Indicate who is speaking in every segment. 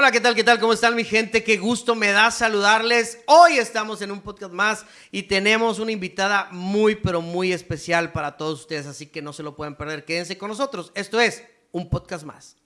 Speaker 1: Hola, ¿qué tal? ¿Qué tal? ¿Cómo están mi gente? Qué gusto me da saludarles. Hoy estamos en un podcast más y tenemos una invitada muy, pero muy especial para todos ustedes, así que no se lo pueden perder. Quédense con nosotros. Esto es un podcast más.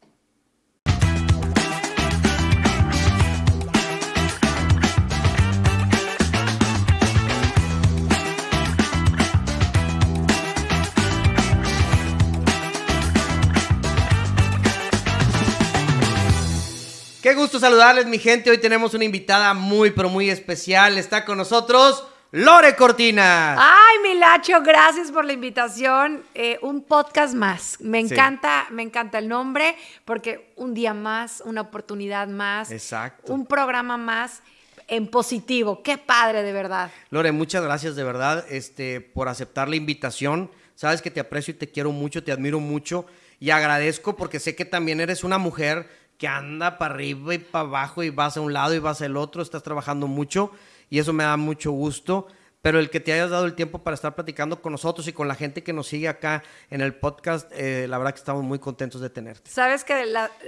Speaker 1: Qué gusto saludarles, mi gente. Hoy tenemos una invitada muy, pero muy especial. Está con nosotros Lore Cortina.
Speaker 2: Ay, Milacho, gracias por la invitación. Eh, un podcast más. Me encanta, me encanta el nombre porque un día más, una oportunidad más.
Speaker 1: Exacto.
Speaker 2: Un programa más en positivo. Qué padre, de verdad.
Speaker 1: Lore, muchas gracias de verdad este, por aceptar la invitación. Sabes que te aprecio y te quiero mucho, te admiro mucho y agradezco porque sé que también eres una mujer que anda para arriba y para abajo y vas a un lado y vas al otro, estás trabajando mucho y eso me da mucho gusto. Pero el que te hayas dado el tiempo para estar platicando con nosotros y con la gente que nos sigue acá en el podcast, eh, la verdad que estamos muy contentos de tenerte.
Speaker 2: Sabes que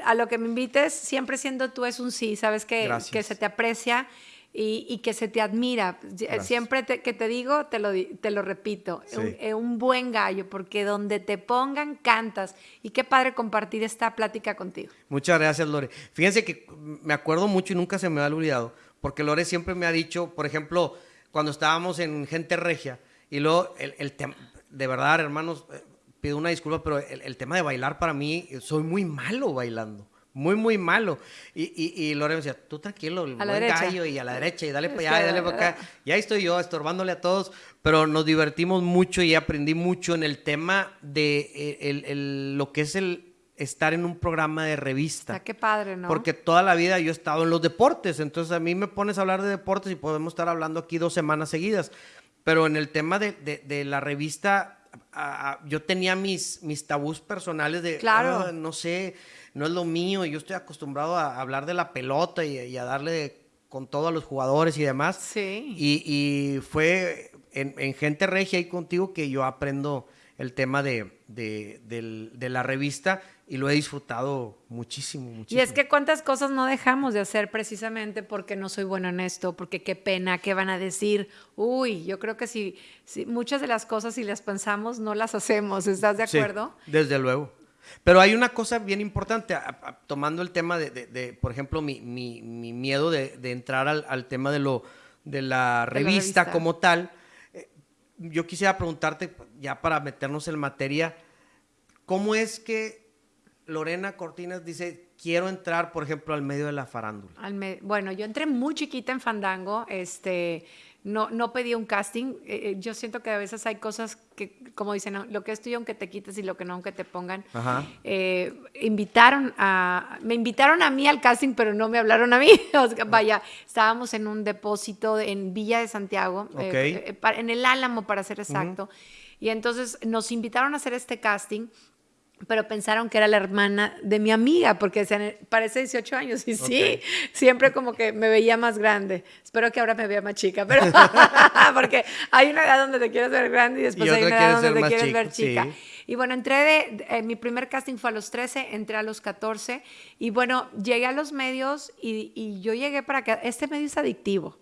Speaker 2: a lo que me invites, siempre siendo tú es un sí, sabes que, que se te aprecia y, que se te admira. Siempre que te digo, te lo, te lo repito, un, un, buen gallo, porque donde te pongan, cantas. Y qué padre compartir esta plática contigo.
Speaker 1: Muchas gracias, Lore. Fíjense que me acuerdo mucho y nunca se me ha olvidado, porque Lore siempre me ha dicho, por ejemplo, cuando estábamos en Gente Regia, y luego el, el tema, de verdad, hermanos, eh, pido una disculpa, pero el, el tema de bailar para mí, soy muy malo bailando muy, muy malo. Y, y, y decía, tú tranquilo, el buen gallo y a la derecha y dale para allá y dale para acá. Y ahí estoy yo estorbándole a todos, pero nos divertimos mucho y aprendí mucho en el tema de eh, el, el, lo que es el estar en un programa de revista.
Speaker 2: qué padre, ¿no?
Speaker 1: Porque toda la vida yo he estado en los deportes, entonces a mí me pones a hablar de deportes y podemos estar hablando aquí dos semanas seguidas. Pero en el tema de, de, de la revista, yo tenía mis, mis tabús personales de,
Speaker 2: claro.
Speaker 1: Ah, no sé, no es lo mío, yo estoy acostumbrado a hablar de la pelota y, a darle con todo a los jugadores y demás.
Speaker 2: Sí.
Speaker 1: Y, fue en, Gente Regia ahí contigo que yo aprendo el tema de, de, la revista y lo he disfrutado muchísimo, muchísimo.
Speaker 2: Y es que cuántas cosas no dejamos de hacer precisamente porque no soy bueno en esto, porque qué pena, qué van a decir. Uy, yo creo que si, si muchas de las cosas si las pensamos no las hacemos, ¿estás de acuerdo?
Speaker 1: Sí, desde luego. Pero hay una cosa bien importante, tomando el tema de, por ejemplo, mi, miedo de, entrar al, tema de, lo, de la revista, como tal. Eh, yo quisiera preguntarte, ya para meternos en materia, ¿cómo es que Lorena Cortinas dice, quiero entrar, por ejemplo, al medio de la farándula?
Speaker 2: bueno, yo entré muy chiquita en Fandango, este no, no pedí un casting. Eh, eh, yo siento que a veces hay cosas que, como dicen, lo que es tuyo aunque te quites y lo que no aunque te pongan. Eh, invitaron a, me invitaron a mí al casting, pero no me hablaron a mí. vaya, estábamos en un depósito en Villa de Santiago, en el Álamo para ser exacto. Y entonces nos invitaron a hacer este casting pero pensaron que era la hermana de mi amiga, porque parece 18 años, y sí, siempre como que me veía más grande. Espero que ahora me vea más chica, pero porque hay una edad donde te quieres ver grande y después hay una edad donde te quieres ver chica. Y bueno, entré de, eh, mi primer casting fue a los 13, entré a los 14, y bueno, llegué a los medios y, y yo llegué para que, este medio es adictivo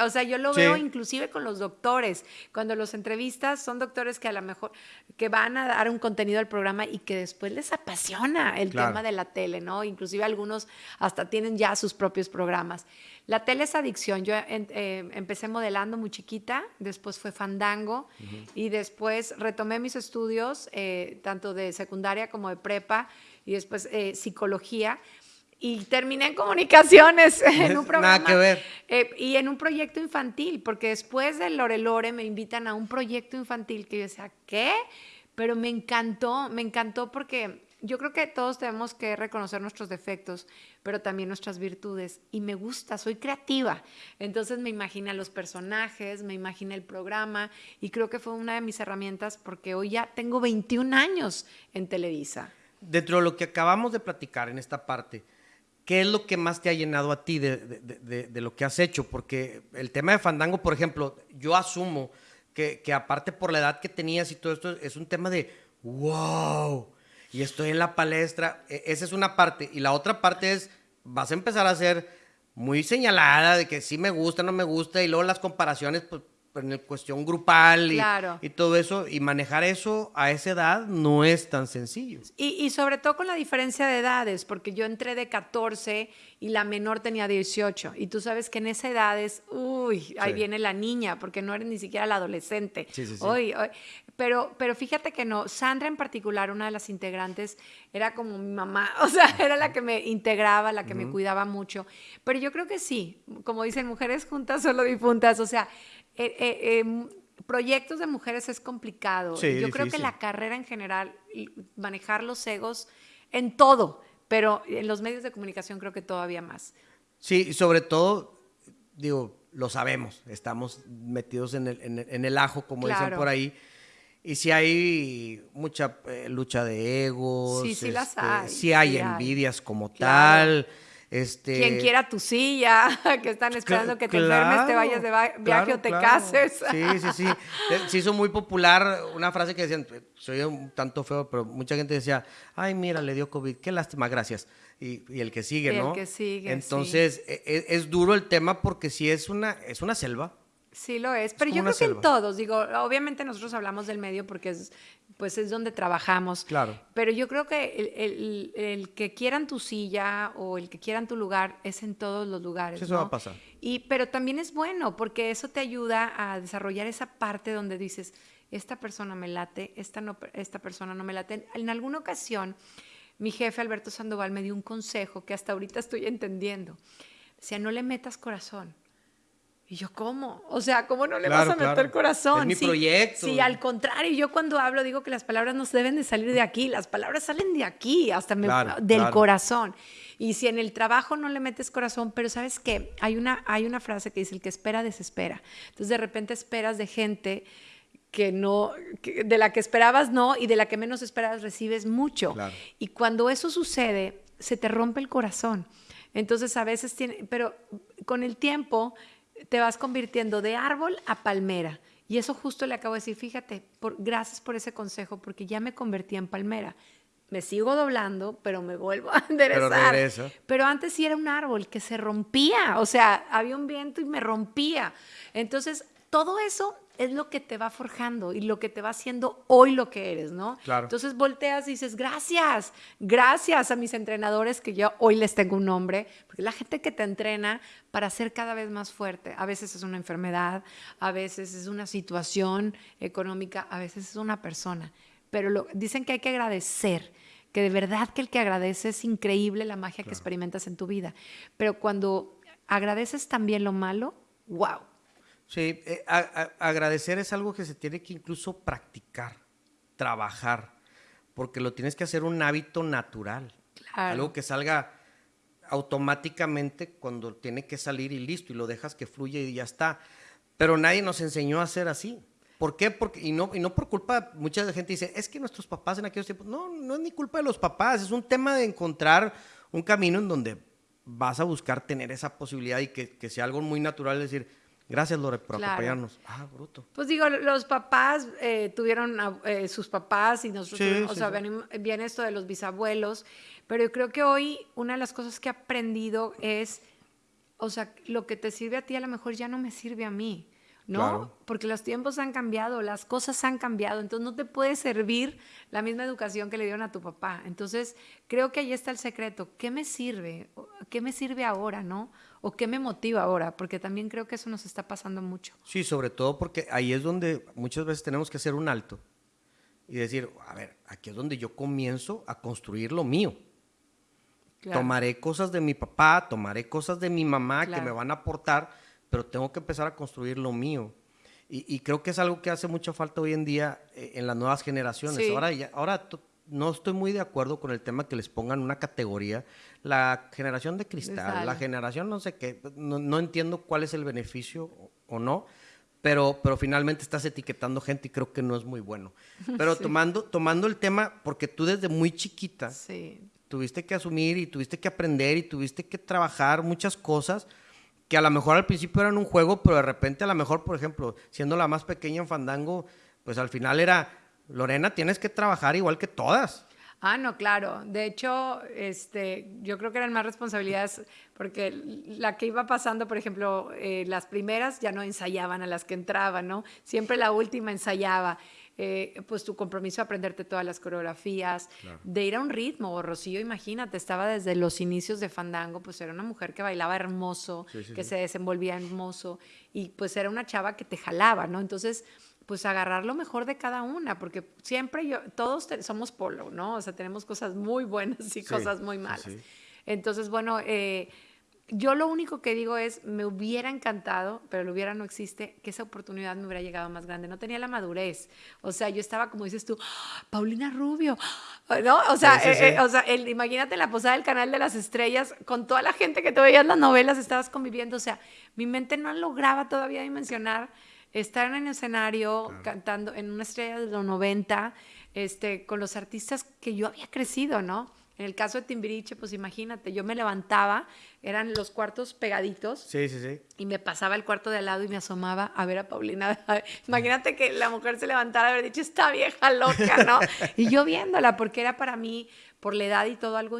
Speaker 2: o sea, yo lo veo inclusive con los doctores. Cuando los entrevistas son doctores que a lo mejor que van a dar un contenido al programa y que después les apasiona el tema de la tele, ¿no? Inclusive algunos hasta tienen ya sus propios programas. La tele es adicción. Yo eh, empecé modelando muy chiquita, después fue fandango y después retomé mis estudios, eh, tanto de secundaria como de prepa y después eh, psicología y terminé en comunicaciones en un programa.
Speaker 1: Nada que ver.
Speaker 2: Eh, y en un proyecto infantil, porque después de Lore Lore me invitan a un proyecto infantil que yo decía, ¿qué? Pero me encantó, me encantó porque yo creo que todos tenemos que reconocer nuestros defectos, pero también nuestras virtudes. Y me gusta, soy creativa. Entonces me imagina los personajes, me imagina el programa y creo que fue una de mis herramientas porque hoy ya tengo 21 años en Televisa.
Speaker 1: Dentro de lo que acabamos de platicar en esta parte, ¿Qué es lo que más te ha llenado a ti de, lo que has hecho? Porque el tema de Fandango, por ejemplo, yo asumo que, aparte por la edad que tenías y todo esto, es un tema de wow. Y estoy en la palestra. E, esa es una parte. Y la otra parte es vas a empezar a ser muy señalada de que sí me gusta, no me gusta, y luego las comparaciones, pues en cuestión grupal y, y, todo eso, y manejar eso a esa edad no es tan sencillo.
Speaker 2: Y, y, sobre todo con la diferencia de edades, porque yo entré de 14 y la menor tenía 18, y tú sabes que en esa edad es, uy, ahí viene la niña, porque no eres ni siquiera la adolescente. Sí, sí, pero, pero fíjate que no, Sandra en particular, una de las integrantes, era como mi mamá, o sea, era la que me integraba, la que me cuidaba mucho, pero yo creo que sí, como dicen, mujeres juntas, solo difuntas, o sea, eh, eh, em, proyectos de mujeres es complicado. Yo creo que la carrera en general, manejar los egos en todo, pero en los medios de comunicación creo que todavía más.
Speaker 1: Sí, sobre todo, digo, lo sabemos, estamos metidos en el, en el, ajo, como dicen por ahí. Y si hay mucha eh, lucha de egos,
Speaker 2: sí, sí las este, hay.
Speaker 1: Si hay envidias como tal. Este...
Speaker 2: Quien quiera tu silla, que están esperando que te enfermes, te vayas de viaje o te cases.
Speaker 1: Sí, sí, sí. Eh, se hizo muy popular una frase que decían, soy un tanto feo, pero mucha gente decía, ay, mira, le dio COVID, qué lástima, gracias. Y, y el que sigue, ¿no?
Speaker 2: El que sigue.
Speaker 1: Entonces, e, e, es, duro el tema porque sí es una, es una selva.
Speaker 2: Sí lo es, pero yo creo que en todos, digo, obviamente nosotros hablamos del medio porque es, pues es donde trabajamos.
Speaker 1: Claro.
Speaker 2: Pero yo creo que el, el, que quieran tu silla o el que quieran tu lugar es en todos los lugares.
Speaker 1: eso va a pasar.
Speaker 2: Y, pero también es bueno porque eso te ayuda a desarrollar esa parte donde dices, esta persona me late, esta, no, esta persona no me late. En alguna ocasión, mi jefe Alberto Sandoval me dio un consejo que hasta ahorita estoy entendiendo. Decía, no le metas corazón y yo, ¿cómo? O sea, ¿cómo no le vas a meter corazón?
Speaker 1: Es mi proyecto.
Speaker 2: Sí, al contrario, yo cuando hablo digo que las palabras no deben de salir de aquí, las palabras salen de aquí, hasta del corazón. Y si en el trabajo no le metes corazón, pero ¿sabes qué? Hay una, hay una frase que dice, el que espera, desespera. Entonces de repente esperas de gente que no, de la que esperabas no y de la que menos esperabas recibes mucho. Y cuando eso sucede, se te rompe el corazón. Entonces a veces tiene, pero con el tiempo te vas convirtiendo de árbol a palmera. Y eso justo le acabo de decir, fíjate, por, gracias por ese consejo, porque ya me convertí en palmera. Me sigo doblando, pero me vuelvo a enderezar. Pero, pero antes sí era un árbol que se rompía, o sea, había un viento y me rompía. Entonces, todo eso es lo que te va forjando y lo que te va haciendo hoy lo que eres, ¿no?
Speaker 1: Claro.
Speaker 2: Entonces volteas y dices, gracias, gracias a mis entrenadores que yo hoy les tengo un nombre, porque la gente que te entrena para ser cada vez más fuerte, a veces es una enfermedad, a veces es una situación económica, a veces es una persona, pero lo, dicen que hay que agradecer que de verdad que el que agradece es increíble la magia que experimentas en tu vida, pero cuando agradeces también lo malo, wow,
Speaker 1: Sí, eh, agradecer es algo que se tiene que incluso practicar, trabajar, porque lo tienes que hacer un hábito natural. Algo que salga automáticamente cuando tiene que salir y listo, y lo dejas que fluya y ya está. Pero nadie nos enseñó a hacer así. ¿Por qué? Porque, y, no, y no por culpa, mucha gente dice, es que nuestros papás en aquellos tiempos, no, no es ni culpa de los papás, es un tema de encontrar un camino en donde vas a buscar tener esa posibilidad y que, que sea algo muy natural, decir, Gracias, Lore, por acompañarnos. Ah, bruto.
Speaker 2: Pues digo, los papás eh, tuvieron eh, sus papás y nosotros, o sea, viene, esto de los bisabuelos, pero yo creo que hoy una de las cosas que he aprendido es, o sea, lo que te sirve a ti a lo mejor ya no me sirve a mí. ¿no? Porque los tiempos han cambiado, las cosas han cambiado, entonces no te puede servir la misma educación que le dieron a tu papá. Entonces, creo que ahí está el secreto. ¿Qué me sirve? ¿Qué me sirve ahora, no? ¿O qué me motiva ahora? Porque también creo que eso nos está pasando mucho.
Speaker 1: Sí, sobre todo porque ahí es donde muchas veces tenemos que hacer un alto y decir, a ver, aquí es donde yo comienzo a construir lo mío. Tomaré cosas de mi papá, tomaré cosas de mi mamá que me van a aportar pero tengo que empezar a construir lo mío. Y, creo que es algo que hace mucha falta hoy en día eh, en las nuevas generaciones. Ahora, ahora no estoy muy de acuerdo con el tema que les pongan una categoría, la generación de cristal, la generación no sé qué, no, entiendo cuál es el beneficio o, no, pero, pero finalmente estás etiquetando gente y creo que no es muy bueno. Pero tomando, tomando el tema, porque tú desde muy chiquita tuviste que asumir y tuviste que aprender y tuviste que trabajar muchas cosas que a lo mejor al principio eran un juego, pero de repente a lo mejor, por ejemplo, siendo la más pequeña en Fandango, pues al final era, Lorena, tienes que trabajar igual que todas.
Speaker 2: Ah, no, claro. De hecho, este, yo creo que eran más responsabilidades porque la que iba pasando, por ejemplo, eh, las primeras ya no ensayaban a las que entraban, ¿no? Siempre la última ensayaba. Eh, pues tu compromiso de aprenderte todas las coreografías, de ir a un ritmo. Rocío, imagínate, estaba desde los inicios de Fandango, pues era una mujer que bailaba hermoso, que se desenvolvía hermoso y pues era una chava que te jalaba, ¿no? Entonces, pues agarrar lo mejor de cada una, porque siempre yo, todos somos polo, ¿no? O sea, tenemos cosas muy buenas y cosas muy malas. Entonces, bueno, eh, yo lo único que digo es, me hubiera encantado, pero lo hubiera no existe, que esa oportunidad me hubiera llegado más grande. No tenía la madurez. O sea, yo estaba, como dices tú, ¡Ah! Paulina Rubio, ¿no? O sea, eh, eh, o sea imagínate la posada del Canal de las Estrellas, con toda la gente que te veías las novelas, estabas conviviendo. O sea, mi mente no lograba todavía dimensionar estar en el escenario cantando en una estrella de los 90, este, con los artistas que yo había crecido, ¿no? En el caso de Timbiriche, pues imagínate, yo me levantaba, eran los cuartos pegaditos.
Speaker 1: Sí, sí, sí.
Speaker 2: Y me pasaba el cuarto de al lado y me asomaba a ver a Paulina. Imagínate que la mujer se levantara y haber dicho, esta vieja loca, ¿no? y yo viéndola, porque era para mí, por la edad y todo, algo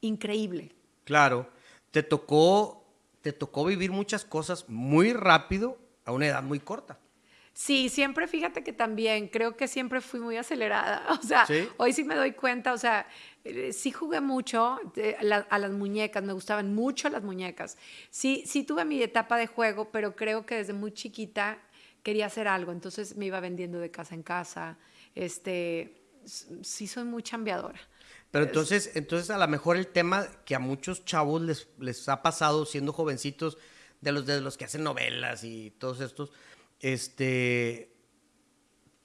Speaker 2: increíble.
Speaker 1: Claro, te tocó, te tocó vivir muchas cosas muy rápido a una edad muy corta.
Speaker 2: Sí, siempre fíjate que también creo que siempre fui muy acelerada. O sea, hoy sí me doy cuenta, o sea, eh, sí jugué mucho a, las muñecas, me gustaban mucho las muñecas. Sí, sí tuve mi etapa de juego, pero creo que desde muy chiquita quería hacer algo, entonces me iba vendiendo de casa en casa. Este, sí soy muy chambeadora.
Speaker 1: Pero entonces, entonces a lo mejor el tema que a muchos chavos les, les ha pasado siendo jovencitos, de los, de los que hacen novelas y todos estos, este,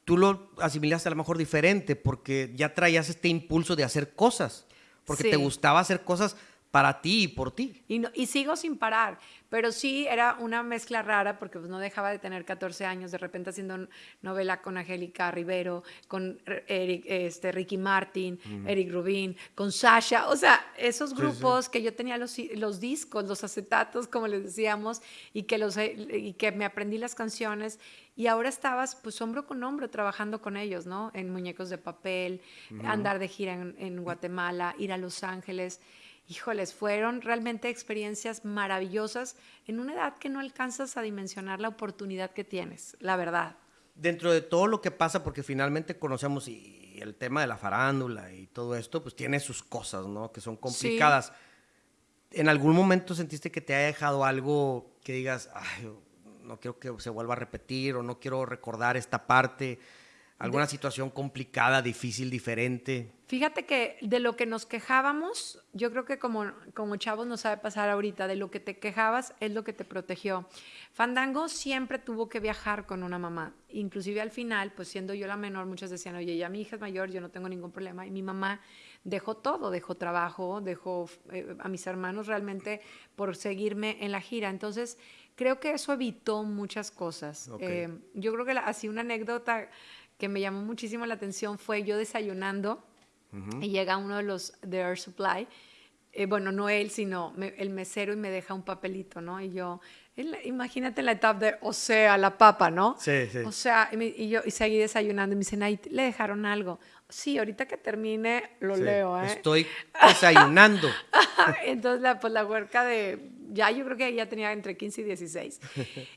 Speaker 1: tú lo asimilaste a lo mejor diferente porque ya traías este impulso de hacer cosas, porque te gustaba hacer cosas para ti y por ti.
Speaker 2: Y, y sigo sin parar, pero sí era una mezcla rara porque pues, no dejaba de tener 14 años, de repente haciendo novela con Angélica Rivero, con Eric, este, Ricky Martin, Eric Rubin, con Sasha, o sea, esos grupos que yo tenía los, los discos, los acetatos, como les decíamos, y que, los, y que me aprendí las canciones y ahora estabas pues hombro con hombro trabajando con ellos, ¿no? En Muñecos de Papel, andar de gira en, en Guatemala, ir a Los Ángeles híjoles, fueron realmente experiencias maravillosas en una edad que no alcanzas a dimensionar la oportunidad que tienes, la verdad.
Speaker 1: Dentro de todo lo que pasa, porque finalmente conocemos y el tema de la farándula y todo esto, pues tiene sus cosas, ¿no? Que son complicadas. ¿En algún momento sentiste que te haya dejado algo que digas, ay, no quiero que se vuelva a repetir o no quiero recordar esta parte? ¿Alguna situación complicada, difícil, diferente?
Speaker 2: Fíjate que de lo que nos quejábamos, yo creo que como, como chavos no sabe pasar ahorita, de lo que te quejabas es lo que te protegió. Fandango siempre tuvo que viajar con una mamá. Inclusive al final, pues siendo yo la menor, muchos decían, oye, ya mi hija es mayor, yo no tengo ningún problema. Y mi mamá dejó todo, dejó trabajo, dejó eh, a mis hermanos realmente por seguirme en la gira. Entonces, creo que eso evitó muchas cosas. Eh, yo creo que así una anécdota que me llamó muchísimo la atención fue yo desayunando y llega uno de los de Air Supply, eh, bueno, no él, sino el mesero y me deja un papelito, ¿no? Y yo, imagínate la etapa de, o sea, la papa, ¿no?
Speaker 1: Sí, sí.
Speaker 2: O sea, y, yo y seguí desayunando y me dicen, ahí le dejaron algo. Sí, ahorita que termine lo leo, ¿eh?
Speaker 1: Estoy desayunando.
Speaker 2: Entonces, la, pues la huerca de ya yo creo que ya tenía entre 15 y 16.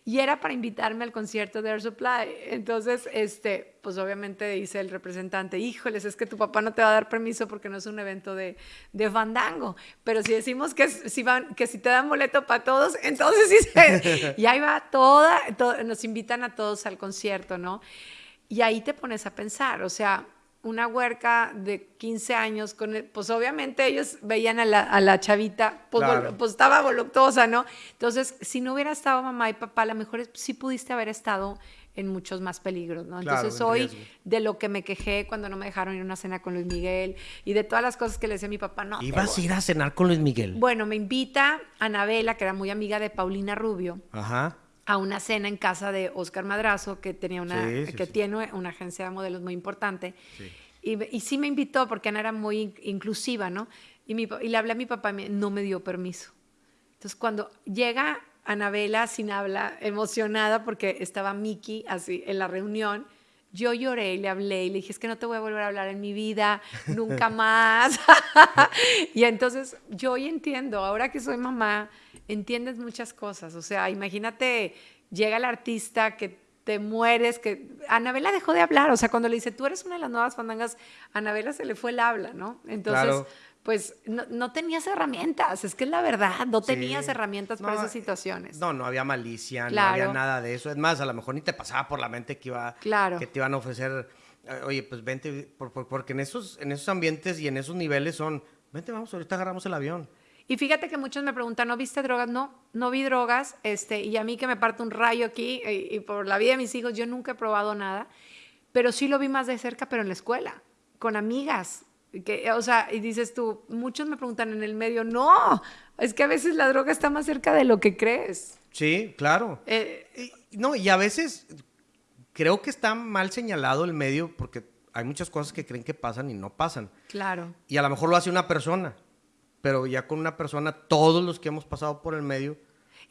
Speaker 2: Y era para invitarme al concierto de Air Supply. Entonces, este, pues obviamente dice el representante, híjoles, es que tu papá no te va a dar permiso porque no es un evento de, de fandango. Pero si decimos que si, van, que si te dan boleto para todos, entonces sí se... Y ahí va toda, nos invitan a todos al concierto, ¿no? Y ahí te pones a pensar, o sea, una huerca de 15 años, con pues obviamente ellos veían a la, chavita, pues, pues, estaba voluptuosa, ¿no? Entonces, si no hubiera estado mamá y papá, a lo mejor sí pudiste haber estado en muchos más peligros, ¿no? Entonces hoy de lo que me quejé cuando no me dejaron ir a una cena con Luis Miguel y de todas las cosas que le decía a mi papá, no.
Speaker 1: ¿Ibas a ir a cenar con Luis Miguel?
Speaker 2: Bueno, me invita Anabela, que era muy amiga de Paulina Rubio.
Speaker 1: Ajá
Speaker 2: a una cena en casa de Oscar Madrazo, que, tenía una, que tiene una agencia de modelos muy importante. Y, y, sí me invitó porque Ana era muy inclusiva, ¿no? Y, mi, y le hablé a mi papá no me dio permiso. Entonces, cuando llega Anabela sin habla, emocionada porque estaba Miki así en la reunión, yo lloré y le hablé y le dije, es que no te voy a volver a hablar en mi vida, nunca más. y entonces yo hoy entiendo, ahora que soy mamá, entiendes muchas cosas. O sea, imagínate, llega el artista que te mueres, que Anabela dejó de hablar, o sea, cuando le dice, tú eres una de las nuevas fandangas, a Anabela se le fue el habla, ¿no? Entonces, pues no, tenías herramientas, es que es la verdad, no tenías herramientas para esas situaciones.
Speaker 1: No, no había malicia, no había nada de eso. Es más, a lo mejor ni te pasaba por la mente que, iba, que te iban a ofrecer, eh, oye, pues vente, porque en esos, en esos ambientes y en esos niveles son, vente, vamos, ahorita agarramos el avión.
Speaker 2: Y fíjate que muchos me preguntan, ¿no viste drogas? No, no vi drogas, este, y a mí que me parte un rayo aquí, y, y por la vida de mis hijos, yo nunca he probado nada, pero sí lo vi más de cerca, pero en la escuela, con amigas, que, o sea, y dices tú, muchos me preguntan en el medio, no, es que a veces la droga está más cerca de lo que crees.
Speaker 1: Sí, claro. Eh, no, y a veces creo que está mal señalado el medio porque hay muchas cosas que creen que pasan y no pasan.
Speaker 2: Claro.
Speaker 1: Y a lo mejor lo hace una persona, pero ya con una persona, todos los que hemos pasado por el medio.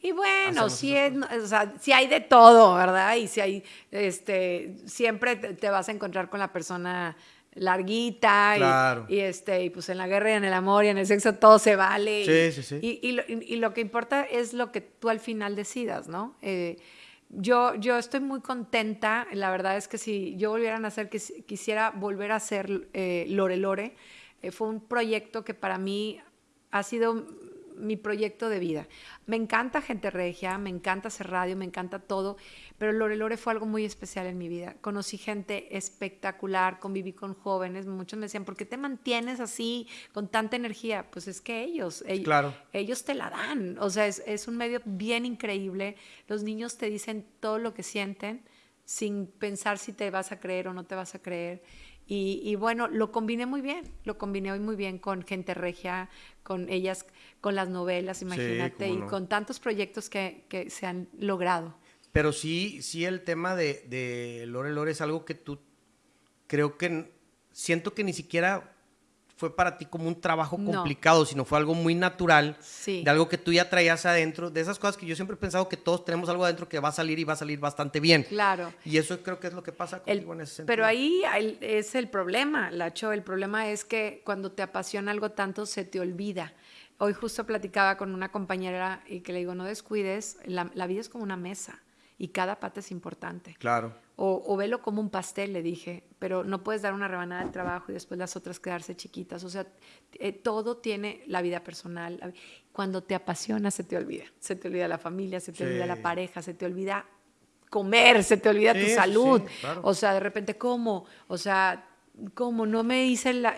Speaker 2: Y bueno, sí, es, o sea, sí hay de todo, ¿verdad? Y si hay, este, siempre te vas a encontrar con la persona larguita y, este y pues en la guerra y en el amor y en el sexo todo se vale
Speaker 1: sí, sí, sí.
Speaker 2: Y, lo, que importa es lo que tú al final decidas no eh, yo yo estoy muy contenta la verdad es que si yo volviera a nacer quisiera volver a hacer eh, Lore Lore eh, fue un proyecto que para mí ha sido mi proyecto de vida. Me encanta Gente Regia, me encanta hacer radio, me encanta todo, pero Lore Lore fue algo muy especial en mi vida. Conocí gente espectacular, conviví con jóvenes, muchos me decían, ¿por qué te mantienes así, con tanta energía? Pues es que ellos, ellos,
Speaker 1: claro.
Speaker 2: ellos te la dan, o sea, es, es un medio bien increíble, los niños te dicen todo lo que sienten sin pensar si te vas a creer o no te vas a creer. Y, bueno, lo combiné muy bien, lo combiné hoy muy bien con gente regia, con ellas, con las novelas, imagínate, y con tantos proyectos que, que, se han logrado.
Speaker 1: Pero sí, sí el tema de, de Lore Lore es algo que tú, creo que, siento que ni siquiera fue para ti como un trabajo complicado, sino fue algo muy natural, de algo que tú ya traías adentro, de esas cosas que yo siempre he pensado que todos tenemos algo adentro que va a salir y va a salir bastante bien.
Speaker 2: Claro.
Speaker 1: Y eso creo que es lo que pasa contigo en ese sentido.
Speaker 2: Pero ahí es el problema, Lacho, el problema es que cuando te apasiona algo tanto se te olvida. Hoy justo platicaba con una compañera y que le digo, no descuides, la, la vida es como una mesa y cada pata es importante.
Speaker 1: Claro.
Speaker 2: O, o, velo como un pastel, le dije, pero no puedes dar una rebanada del trabajo y después las otras quedarse chiquitas. O sea, eh, todo tiene la vida personal. Cuando te apasiona, se te olvida. Se te olvida la familia, se te olvida la pareja, se te olvida comer, se te olvida tu salud. O sea, de repente, ¿cómo? O sea, ¿Cómo? No me hice la,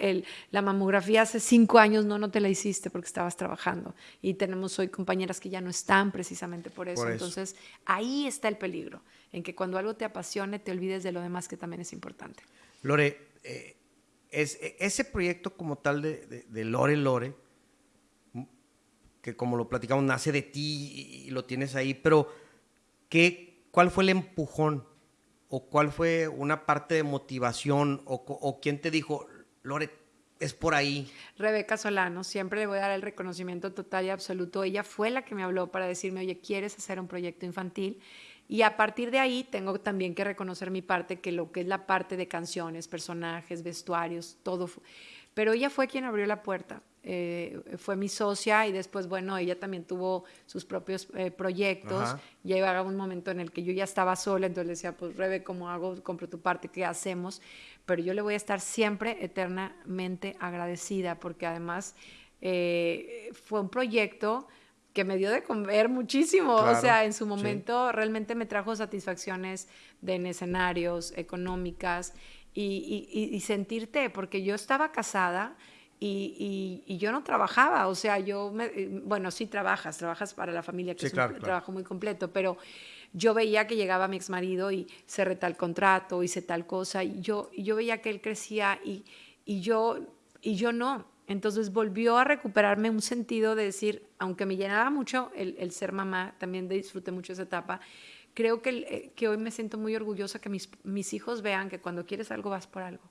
Speaker 2: la, mamografía hace cinco años, no, no te la hiciste porque estabas trabajando. Y tenemos hoy compañeras que ya no están precisamente por eso. Entonces, ahí está el peligro, en que cuando algo te apasione, te olvides de lo demás que también es importante.
Speaker 1: Lore, eh, es, e, ese proyecto como tal de, de, Lore Lore, que como lo platicamos, nace de ti y, lo tienes ahí, pero ¿qué, ¿cuál fue el empujón? O cuál fue una parte de motivación o, quién te dijo, Lore, es por ahí?
Speaker 2: Rebeca Solano, siempre le voy a dar el reconocimiento total y absoluto. Ella fue la que me habló para decirme, oye, ¿quieres hacer un proyecto infantil? Y a partir de ahí tengo también que reconocer mi parte, que lo que es la parte de canciones, personajes, vestuarios, todo. Pero ella fue quien abrió la puerta. Eh, fue mi socia y después, bueno, ella también tuvo sus propios eh, proyectos. Ya iba a un momento en el que yo ya estaba sola, entonces le decía, pues Rebe, ¿cómo hago? Compro tu parte, ¿qué hacemos? Pero yo le voy a estar siempre eternamente agradecida porque además eh, fue un proyecto que me dio de comer muchísimo. o sea, en su momento realmente me trajo satisfacciones de en escenarios, económicas y, y sentirte, porque yo estaba casada y, yo no trabajaba, o sea, yo, eh, bueno, sí trabajas, trabajas para la familia, que es un trabajo muy completo, pero yo veía que llegaba mi ex marido y cerré tal contrato, hice tal cosa, y yo, yo veía que él crecía y, y, yo, y yo no. Entonces volvió a recuperarme un sentido de decir, aunque me llenaba mucho el, ser mamá, también disfruté mucho esa etapa, creo que, eh, que hoy me siento muy orgullosa que mis, mis hijos vean que cuando quieres algo vas por algo.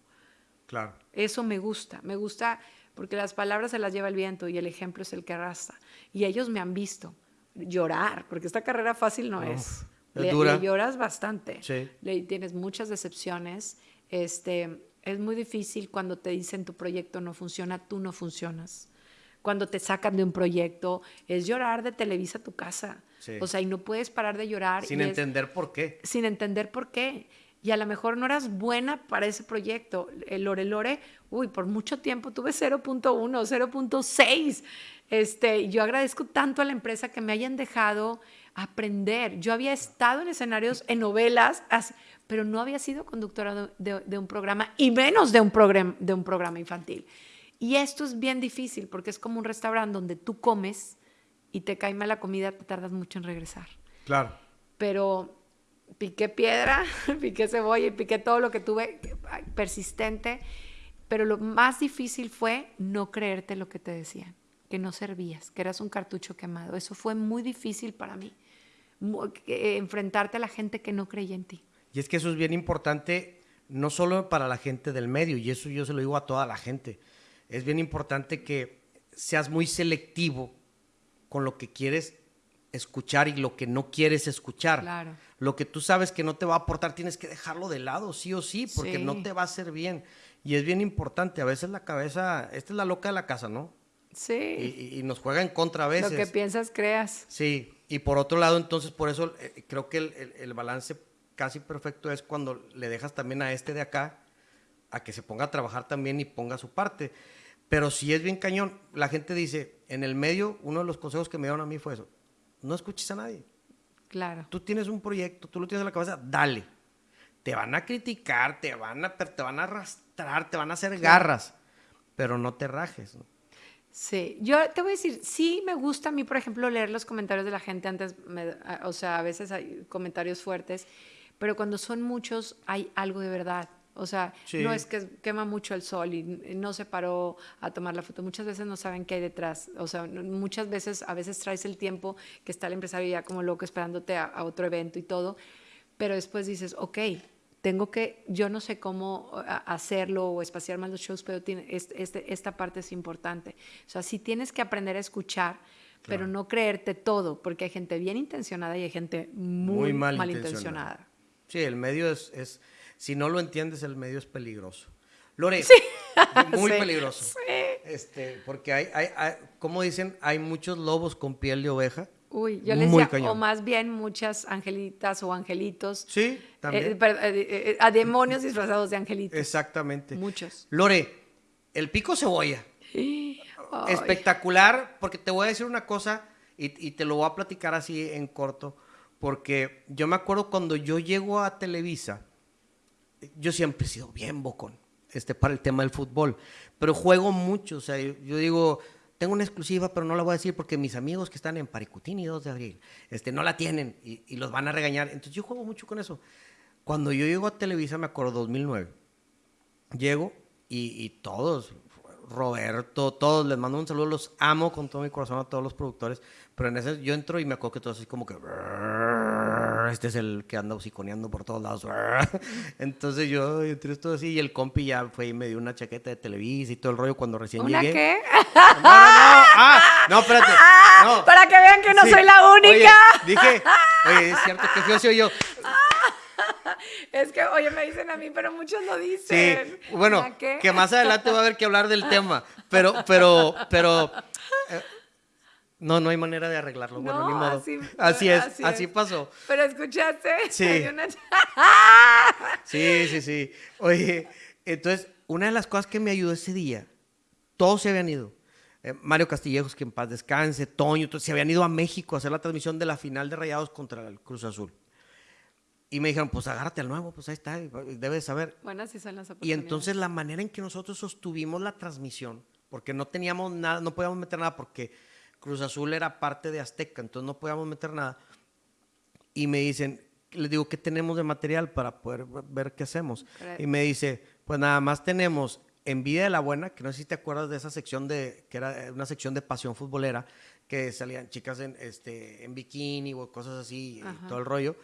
Speaker 1: Claro.
Speaker 2: Eso me gusta, me gusta porque las palabras se las lleva el viento y el ejemplo es el que arrastra. Y ellos me han visto llorar, porque esta carrera fácil no es. Le, lloras bastante. Sí. Le, tienes muchas decepciones. Este, es muy difícil cuando te dicen tu proyecto no funciona, tú no funcionas. Cuando te sacan de un proyecto, es llorar de Televisa a tu casa. O sea, y no puedes parar de llorar.
Speaker 1: Sin entender por qué.
Speaker 2: Sin entender por qué. Y a lo mejor no eras buena para ese proyecto. El Lore Lore, uy, por mucho tiempo tuve 0.1, 0.6. Este, yo agradezco tanto a la empresa que me hayan dejado aprender. Yo había estado en escenarios, en novelas, pero no había sido conductora de, un programa y menos de un, de un programa infantil. Y esto es bien difícil porque es como un restaurante donde tú comes y te cae mal la comida, te tardas mucho en regresar.
Speaker 1: Claro.
Speaker 2: Pero piqué piedra, piqué cebolla y piqué todo lo que tuve persistente, pero lo más difícil fue no creerte lo que te decían, que no servías, que eras un cartucho quemado. Eso fue muy difícil para mí, enfrentarte a la gente que no creía en ti.
Speaker 1: Y es que eso es bien importante, no solo para la gente del medio, y eso yo se lo digo a toda la gente, es bien importante que seas muy selectivo con lo que quieres escuchar y lo que no quieres escuchar.
Speaker 2: Claro.
Speaker 1: Lo que tú sabes que no te va a aportar, tienes que dejarlo de lado, sí o sí, porque no te va a hacer bien. Y es bien importante, a veces la cabeza, esta es la loca de la casa, ¿no?
Speaker 2: Sí.
Speaker 1: Y, nos juega en contra a veces.
Speaker 2: Lo que piensas, creas.
Speaker 1: Sí, y por otro lado, entonces, por eso eh, creo que el, el balance casi perfecto es cuando le dejas también a este de acá a que se ponga a trabajar también y ponga su parte. Pero si es bien cañón, la gente dice, en el medio, uno de los consejos que me dieron a mí fue eso, no escuches a nadie.
Speaker 2: Claro.
Speaker 1: Tú tienes un proyecto, tú lo tienes en la cabeza, dale. Te van a criticar, te van a, te van a arrastrar, te van a hacer garras, pero no te rajes.
Speaker 2: Sí, yo te voy a decir, sí me gusta a mí, por ejemplo, leer los comentarios de la gente antes, o sea, a veces hay comentarios fuertes, pero cuando son muchos hay algo de verdad. O sea, no es que quema mucho el sol y no se paró a tomar la foto. Muchas veces no saben qué hay detrás. O sea, muchas veces, a veces traes el tiempo que está el empresario ya como loco esperándote a, otro evento y todo, pero después dices, ok, tengo que, yo no sé cómo hacerlo o espaciar más los shows, pero tiene, este, esta parte es importante. O sea, sí tienes que aprender a escuchar, pero no creerte todo, porque hay gente bien intencionada y hay gente muy, mal, intencionada.
Speaker 1: Sí, el medio es si no lo entiendes, el medio es peligroso. Lore, muy peligroso. Sí. Este, porque hay, hay, como dicen, hay muchos lobos con piel de oveja.
Speaker 2: Uy, yo les decía, o más bien muchas angelitas o angelitos.
Speaker 1: Sí, también.
Speaker 2: Eh, eh, eh, a demonios disfrazados de angelitos.
Speaker 1: Exactamente.
Speaker 2: Muchos.
Speaker 1: Lore, el pico cebolla. Espectacular, porque te voy a decir una cosa y, y, te lo voy a platicar así en corto, porque yo me acuerdo cuando yo llego a Televisa, yo siempre he sido bien bocón este, para el tema del fútbol, pero juego mucho, o sea, yo, digo, tengo una exclusiva, pero no la voy a decir porque mis amigos que están en Paricutín y 2 de abril, este, no la tienen y, los van a regañar, entonces yo juego mucho con eso. Cuando yo llego a Televisa, me acuerdo, 2009, llego y, y todos, Roberto, todos, les mando un saludo, los amo con todo mi corazón a todos los productores, pero en ese yo entro y me acuerdo que todos así como que este es el que anda hociconeando por todos lados. Entonces yo entré esto así y el compi ya fue y me dio una chaqueta de Televisa y todo el rollo cuando recién
Speaker 2: ¿Una
Speaker 1: llegué.
Speaker 2: qué?
Speaker 1: No, no, no. Ah, no, espérate.
Speaker 2: No. Para que vean que no soy la única.
Speaker 1: dije, oye, es cierto que fui soy yo.
Speaker 2: Es que, oye, me dicen a mí, pero muchos lo dicen.
Speaker 1: Sí, bueno, que más adelante va a haber que hablar del tema, pero, pero, pero, eh, no, no hay manera de arreglarlo. bueno, ni modo. Así, es, así, pasó.
Speaker 2: Pero escuchaste.
Speaker 1: Sí. sí, sí, sí. Oye, entonces, una de las cosas que me ayudó ese día, todos se habían ido. Eh, Mario Castillejos, que en paz descanse, Toño, todos se habían ido a México a hacer la transmisión de la final de Rayados contra el Cruz Azul. Y me dijeron, pues agárrate al nuevo, pues ahí está, debes saber.
Speaker 2: Bueno, así son las
Speaker 1: Y entonces la manera en que nosotros sostuvimos la transmisión, porque no teníamos nada, no podíamos meter nada, porque Cruz Azul era parte de Azteca, entonces no podíamos meter nada. Y me dicen, les digo, ¿qué tenemos de material para poder ver qué hacemos? Y me dice, pues nada más tenemos Envidia de la Buena, que no sé si te acuerdas de esa sección de, que era una sección de pasión futbolera, que salían chicas en, este, en bikini o cosas así, y todo el rollo.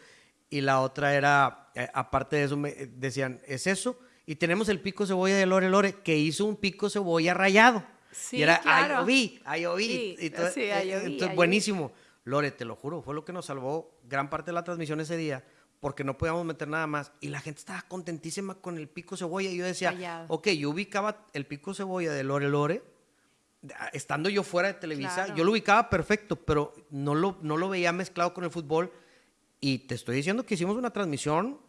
Speaker 1: Y la otra era, eh, aparte de eso, me decían, es eso. Y tenemos el pico cebolla de Lore Lore, que hizo un pico cebolla rayado.
Speaker 2: Sí,
Speaker 1: y era,
Speaker 2: claro.
Speaker 1: ahí vi, ahí vi.
Speaker 2: Sí, entonces,
Speaker 1: entonces buenísimo. Lore, te lo juro, fue lo que nos salvó gran parte de la transmisión ese día, porque no podíamos meter nada más. Y la gente estaba contentísima con el pico cebolla. Y yo decía, ok, yo ubicaba el pico cebolla de Lore Lore, estando yo fuera de Televisa, yo lo ubicaba perfecto, pero no lo, no lo veía mezclado con el fútbol. Y te estoy diciendo que hicimos una transmisión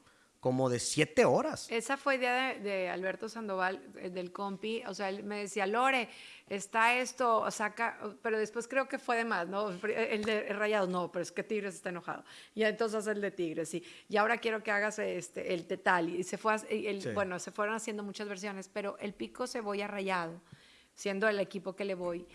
Speaker 1: como de siete horas.
Speaker 2: Esa fue idea de, Alberto Sandoval, eh, del compi. O sea, él me decía, Lore, está esto, saca, pero después creo que fue de más, ¿no? El de rayado, no, pero es que Tigres está enojado. Y entonces el de Tigres, sí. Y ahora quiero que hagas este, el Tetal. Y se fue, el, bueno, se fueron haciendo muchas versiones, pero el pico cebolla rayado, siendo el equipo que le voy,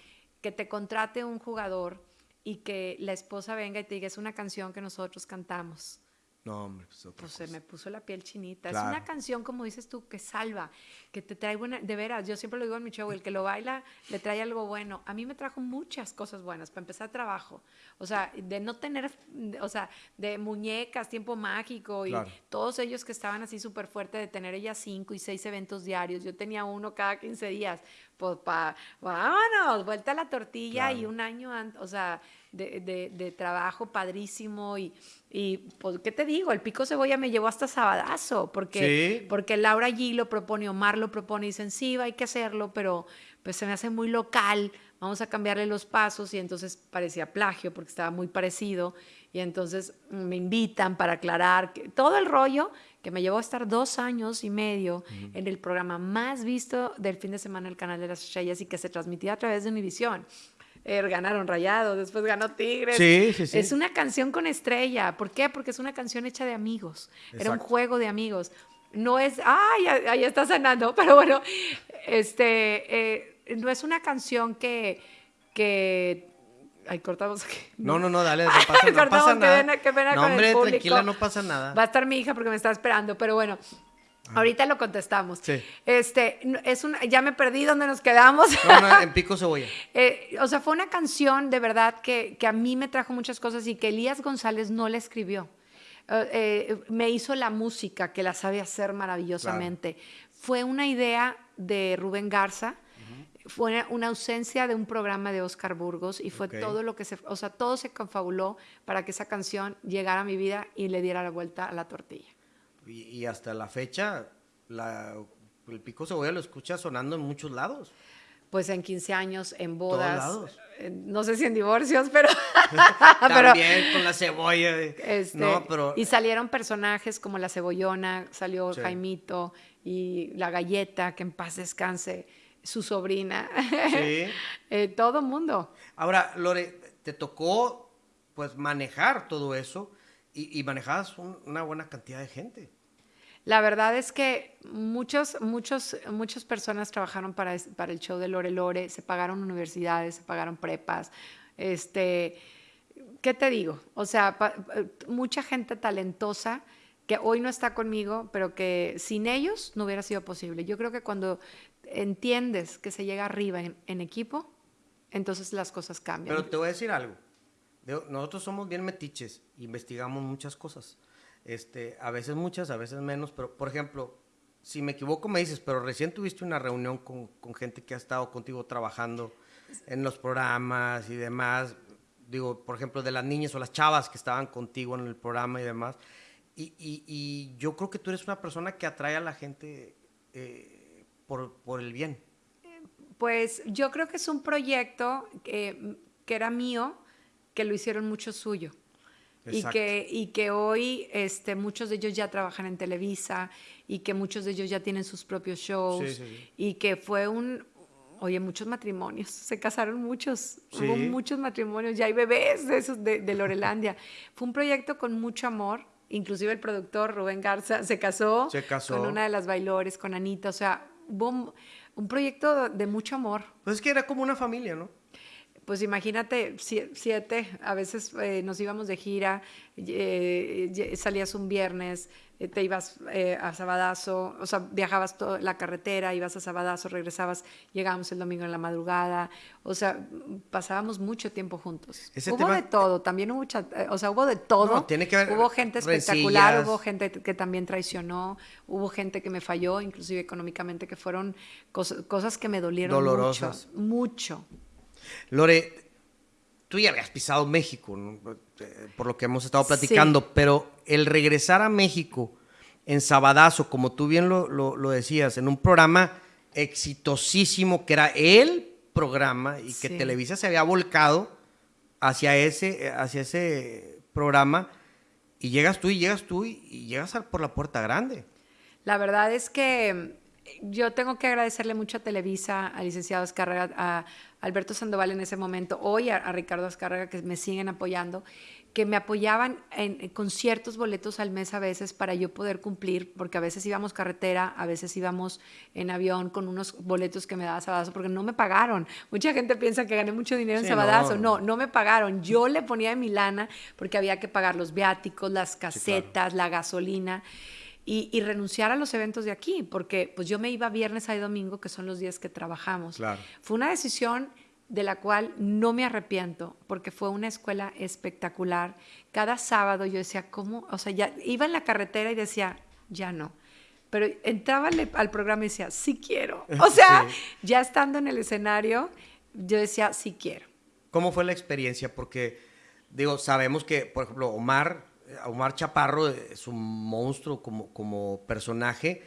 Speaker 2: que te contrate un jugador y que la esposa venga y te diga, es una canción que nosotros cantamos
Speaker 1: no, hombre, pues,
Speaker 2: pues se me puso la piel chinita. Es una canción, como dices tú, que salva, que te trae buena. De veras, yo siempre lo digo en mi show: el que lo baila le trae algo bueno. A mí me trajo muchas cosas buenas. Para empezar, trabajo. O sea, de no tener, o sea, de muñecas, tiempo mágico y todos ellos que estaban así súper fuertes de tener ellas cinco y seis eventos diarios. Yo tenía uno cada 15 días. Pues, pa, vámonos, vuelta a la tortilla y un año antes, o sea de, de, trabajo padrísimo y, y, pues, ¿qué te digo? El pico cebolla me llevó hasta Sabadazo, porque, porque Laura allí lo propone, Omar lo propone y dicen, sí, hay que hacerlo, pero pues se me hace muy local, vamos a cambiarle los pasos y entonces parecía plagio porque estaba muy parecido y entonces me invitan para aclarar que, todo el rollo que me llevó a estar dos años y medio en el programa más visto del fin de semana el canal de las estrellas y que se transmitía a través de Univisión. Er, ganaron Rayado, después ganó Tigres.
Speaker 1: Sí, sí, sí.
Speaker 2: Es una canción con estrella. ¿Por qué? Porque es una canción hecha de amigos. Era un juego de amigos. No es, ay, ahí está sanando, pero bueno, este, eh, no es una canción que, que Ay, cortamos aquí.
Speaker 1: No, no, no, dale, no pasa, no pasa nada. Qué pena, no, hombre, tranquila, no pasa nada.
Speaker 2: Va a estar mi hija porque me está esperando, pero bueno, Ahorita lo contestamos. Sí. Este, es una, ya me perdí dónde nos quedamos.
Speaker 1: No, no, en Pico Cebolla.
Speaker 2: eh, o sea, fue una canción de verdad que, que, a mí me trajo muchas cosas y que Elías González no la escribió. Eh, eh, me hizo la música, que la sabe hacer maravillosamente. Fue una idea de Rubén Garza, fue una ausencia de un programa de Oscar Burgos y fue todo lo que se, o sea, todo se confabuló para que esa canción llegara a mi vida y le diera la vuelta a la tortilla.
Speaker 1: Y, hasta la fecha, el pico cebolla lo escucha sonando en muchos lados.
Speaker 2: Pues en 15 años, en bodas. no sé si en divorcios, pero.
Speaker 1: También con la cebolla.
Speaker 2: Este, no, pero... Y salieron personajes como la cebollona, salió Jaimito y la galleta, que en paz descanse, su sobrina. Sí. eh, todo mundo.
Speaker 1: Ahora, Lore, te tocó pues manejar todo eso y, manejabas una buena cantidad de gente.
Speaker 2: La verdad es que muchos, muchos, muchas personas trabajaron para, el show de Lore Lore, se pagaron universidades, se pagaron prepas. Este, ¿Qué te digo? O sea, mucha gente talentosa que hoy no está conmigo, pero que sin ellos no hubiera sido posible. Yo creo que cuando entiendes que se llega arriba en equipo, entonces las cosas cambian.
Speaker 1: Pero te voy a decir algo nosotros somos bien metiches, investigamos muchas cosas. Este, a veces muchas, a veces menos, pero por ejemplo, si me equivoco me dices, pero recién tuviste una reunión con, con gente que ha estado contigo trabajando en los programas y demás, digo, por ejemplo, de las niñas o las chavas que estaban contigo en el programa y demás. Y, y, yo creo que tú eres una persona que atrae a la gente eh, por, por, el bien.
Speaker 2: Pues yo creo que es un proyecto que, que era mío, que lo hicieron mucho suyo. Y que, y que hoy este, muchos de ellos ya trabajan en Televisa y que muchos de ellos ya tienen sus propios shows y que fue un, oye, muchos matrimonios, se casaron muchos, hubo muchos matrimonios, ya hay bebés de esos de, de Lorelandia. fue un proyecto con mucho amor, inclusive el productor Rubén Garza se casó, con una de las bailores, con Anita, o sea, hubo un proyecto de mucho amor.
Speaker 1: Pues es que era como una familia, ¿no?
Speaker 2: Pues imagínate, siete, a veces eh, nos íbamos de gira, eh, salías un viernes, eh, te ibas a Sabadazo, o sea, viajabas toda la carretera, ibas a Sabadazo, regresabas, llegábamos el domingo en la madrugada, o sea, pasábamos mucho tiempo juntos. hubo de todo, también hubo, o sea, hubo de todo.
Speaker 1: tiene que
Speaker 2: hubo gente espectacular, hubo gente que también traicionó, hubo gente que me falló, inclusive económicamente, que fueron cosas, que me dolieron mucho, mucho.
Speaker 1: Lore, tú ya habías pisado México, eh, por lo que hemos estado platicando, pero el regresar a México en Sabadazo, como tú bien lo, lo, decías, en un programa exitosísimo que era el programa y que Televisa se había volcado hacia ese, hacia ese programa y llegas tú y llegas tú y, llegas por la puerta grande.
Speaker 2: La verdad es que yo tengo que agradecerle mucho a Televisa, al licenciado Escárraga, a Alberto Sandoval en ese momento, hoy a, Ricardo Escárraga, que me siguen apoyando, que me apoyaban en, con ciertos boletos al mes a veces para yo poder cumplir, porque a veces íbamos carretera, a veces íbamos en avión con unos boletos que me daba Sabadazo, porque no me pagaron. Mucha gente piensa que gané mucho dinero en Sabadazo. No. no. me pagaron. Yo le ponía de mi lana porque había que pagar los viáticos, las casetas, la gasolina y, renunciar a los eventos de aquí, porque pues yo me iba viernes y domingo, que son los días que trabajamos. Fue una decisión de la cual no me arrepiento, porque fue una escuela espectacular. Cada sábado yo decía, ¿cómo? O sea, ya iba en la carretera y decía, ya no. Pero entraba al programa y decía, sí quiero. O sea, ya estando en el escenario, yo decía, sí quiero.
Speaker 1: ¿Cómo fue la experiencia? Porque, digo, sabemos que, por ejemplo, Omar Omar Chaparro es un monstruo como, como personaje,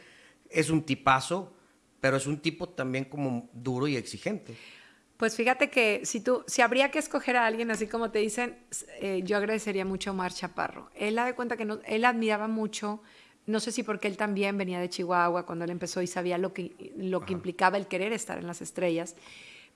Speaker 1: es un tipazo, pero es un tipo también como duro y exigente.
Speaker 2: Pues fíjate que si tú, si habría que escoger a alguien así como te dicen, eh, yo agradecería mucho a Omar Chaparro. Él da de cuenta que no, él admiraba mucho, no sé si porque él también venía de Chihuahua cuando él empezó y sabía lo que, lo que implicaba el querer estar en las estrellas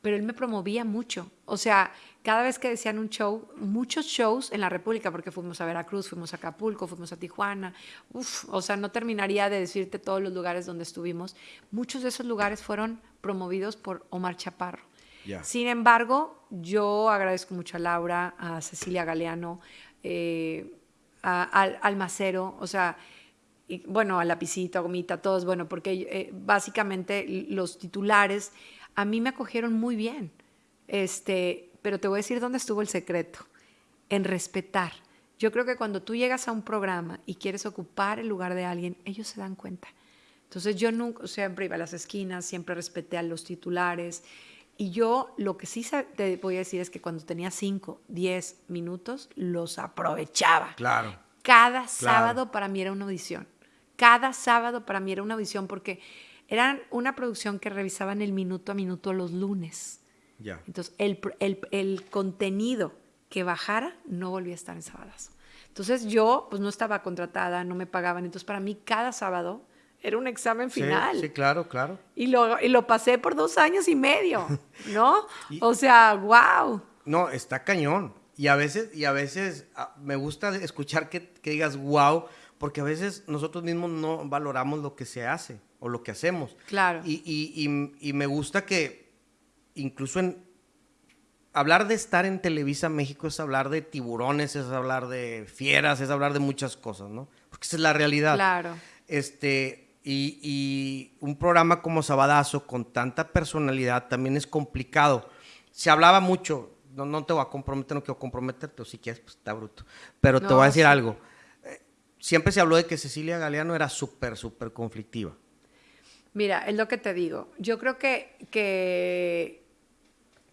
Speaker 2: pero él me promovía mucho. O sea, cada vez que decían un show, muchos shows en la República, porque fuimos a Veracruz, fuimos a Acapulco, fuimos a Tijuana, uf, o sea, no terminaría de decirte todos los lugares donde estuvimos. Muchos de esos lugares fueron promovidos por Omar Chaparro. Sin embargo, yo agradezco mucho a Laura, a Cecilia Galeano, eh, a, al Almacero, o sea, y, bueno, a Lapicito, a Gomita, todos, bueno, porque eh, básicamente los titulares a mí me acogieron muy bien. Este, pero te voy a decir dónde estuvo el secreto, en respetar. Yo creo que cuando tú llegas a un programa y quieres ocupar el lugar de alguien, ellos se dan cuenta. Entonces yo nunca, siempre iba a las esquinas, siempre respeté a los titulares. Y yo lo que sí te voy a decir es que cuando tenía 5, 10 minutos, los aprovechaba.
Speaker 1: Claro.
Speaker 2: Cada sábado para mí era una audición. Cada sábado para mí era una audición porque era una producción que revisaban el minuto a minuto los lunes.
Speaker 1: Ya.
Speaker 2: Entonces, el, el, el, contenido que bajara no volvía a estar en sábados. Entonces, yo pues no estaba contratada, no me pagaban. Entonces, para mí, cada sábado era un examen final.
Speaker 1: Sí, claro, claro.
Speaker 2: Y lo, y lo pasé por dos años y medio, ¿no? o sea, wow.
Speaker 1: No, está cañón. Y a veces, y a veces ah, me gusta escuchar que, que digas wow, porque a veces nosotros mismos no valoramos lo que se hace o lo que hacemos.
Speaker 2: Claro.
Speaker 1: Y, me gusta que incluso en hablar de estar en Televisa México es hablar de tiburones, es hablar de fieras, es hablar de muchas cosas, ¿no? Porque esa es la realidad.
Speaker 2: Claro.
Speaker 1: Este, y, un programa como Sabadazo con tanta personalidad también es complicado. Se hablaba mucho, no, no te voy a comprometer, no quiero comprometerte, o si quieres, pues está bruto. Pero te voy a decir algo. Siempre se habló de que Cecilia Galeano era súper, súper conflictiva.
Speaker 2: Mira, es lo que te digo. Yo creo que, que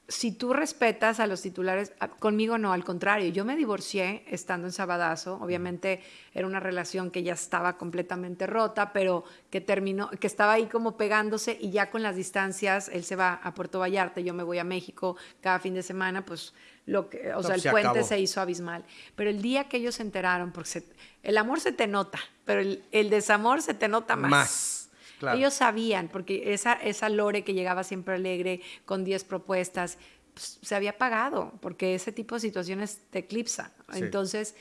Speaker 2: si tú respetas a los titulares, conmigo no, al contrario, yo me divorcié estando en Sabadazo, obviamente era una relación que ya estaba completamente rota, pero que terminó, que estaba ahí como pegándose y ya con las distancias, él se va a Puerto Vallarta, yo me voy a México cada fin de semana, pues lo que, o sea, el puente se hizo abismal. Pero el día que ellos se enteraron, porque el amor se te nota, pero el, el desamor se te nota más.
Speaker 1: Más
Speaker 2: ellos sabían, porque esa, esa Lore que llegaba siempre alegre con 10 propuestas, pues, se había pagado, porque ese tipo de situaciones te eclipsa. Entonces,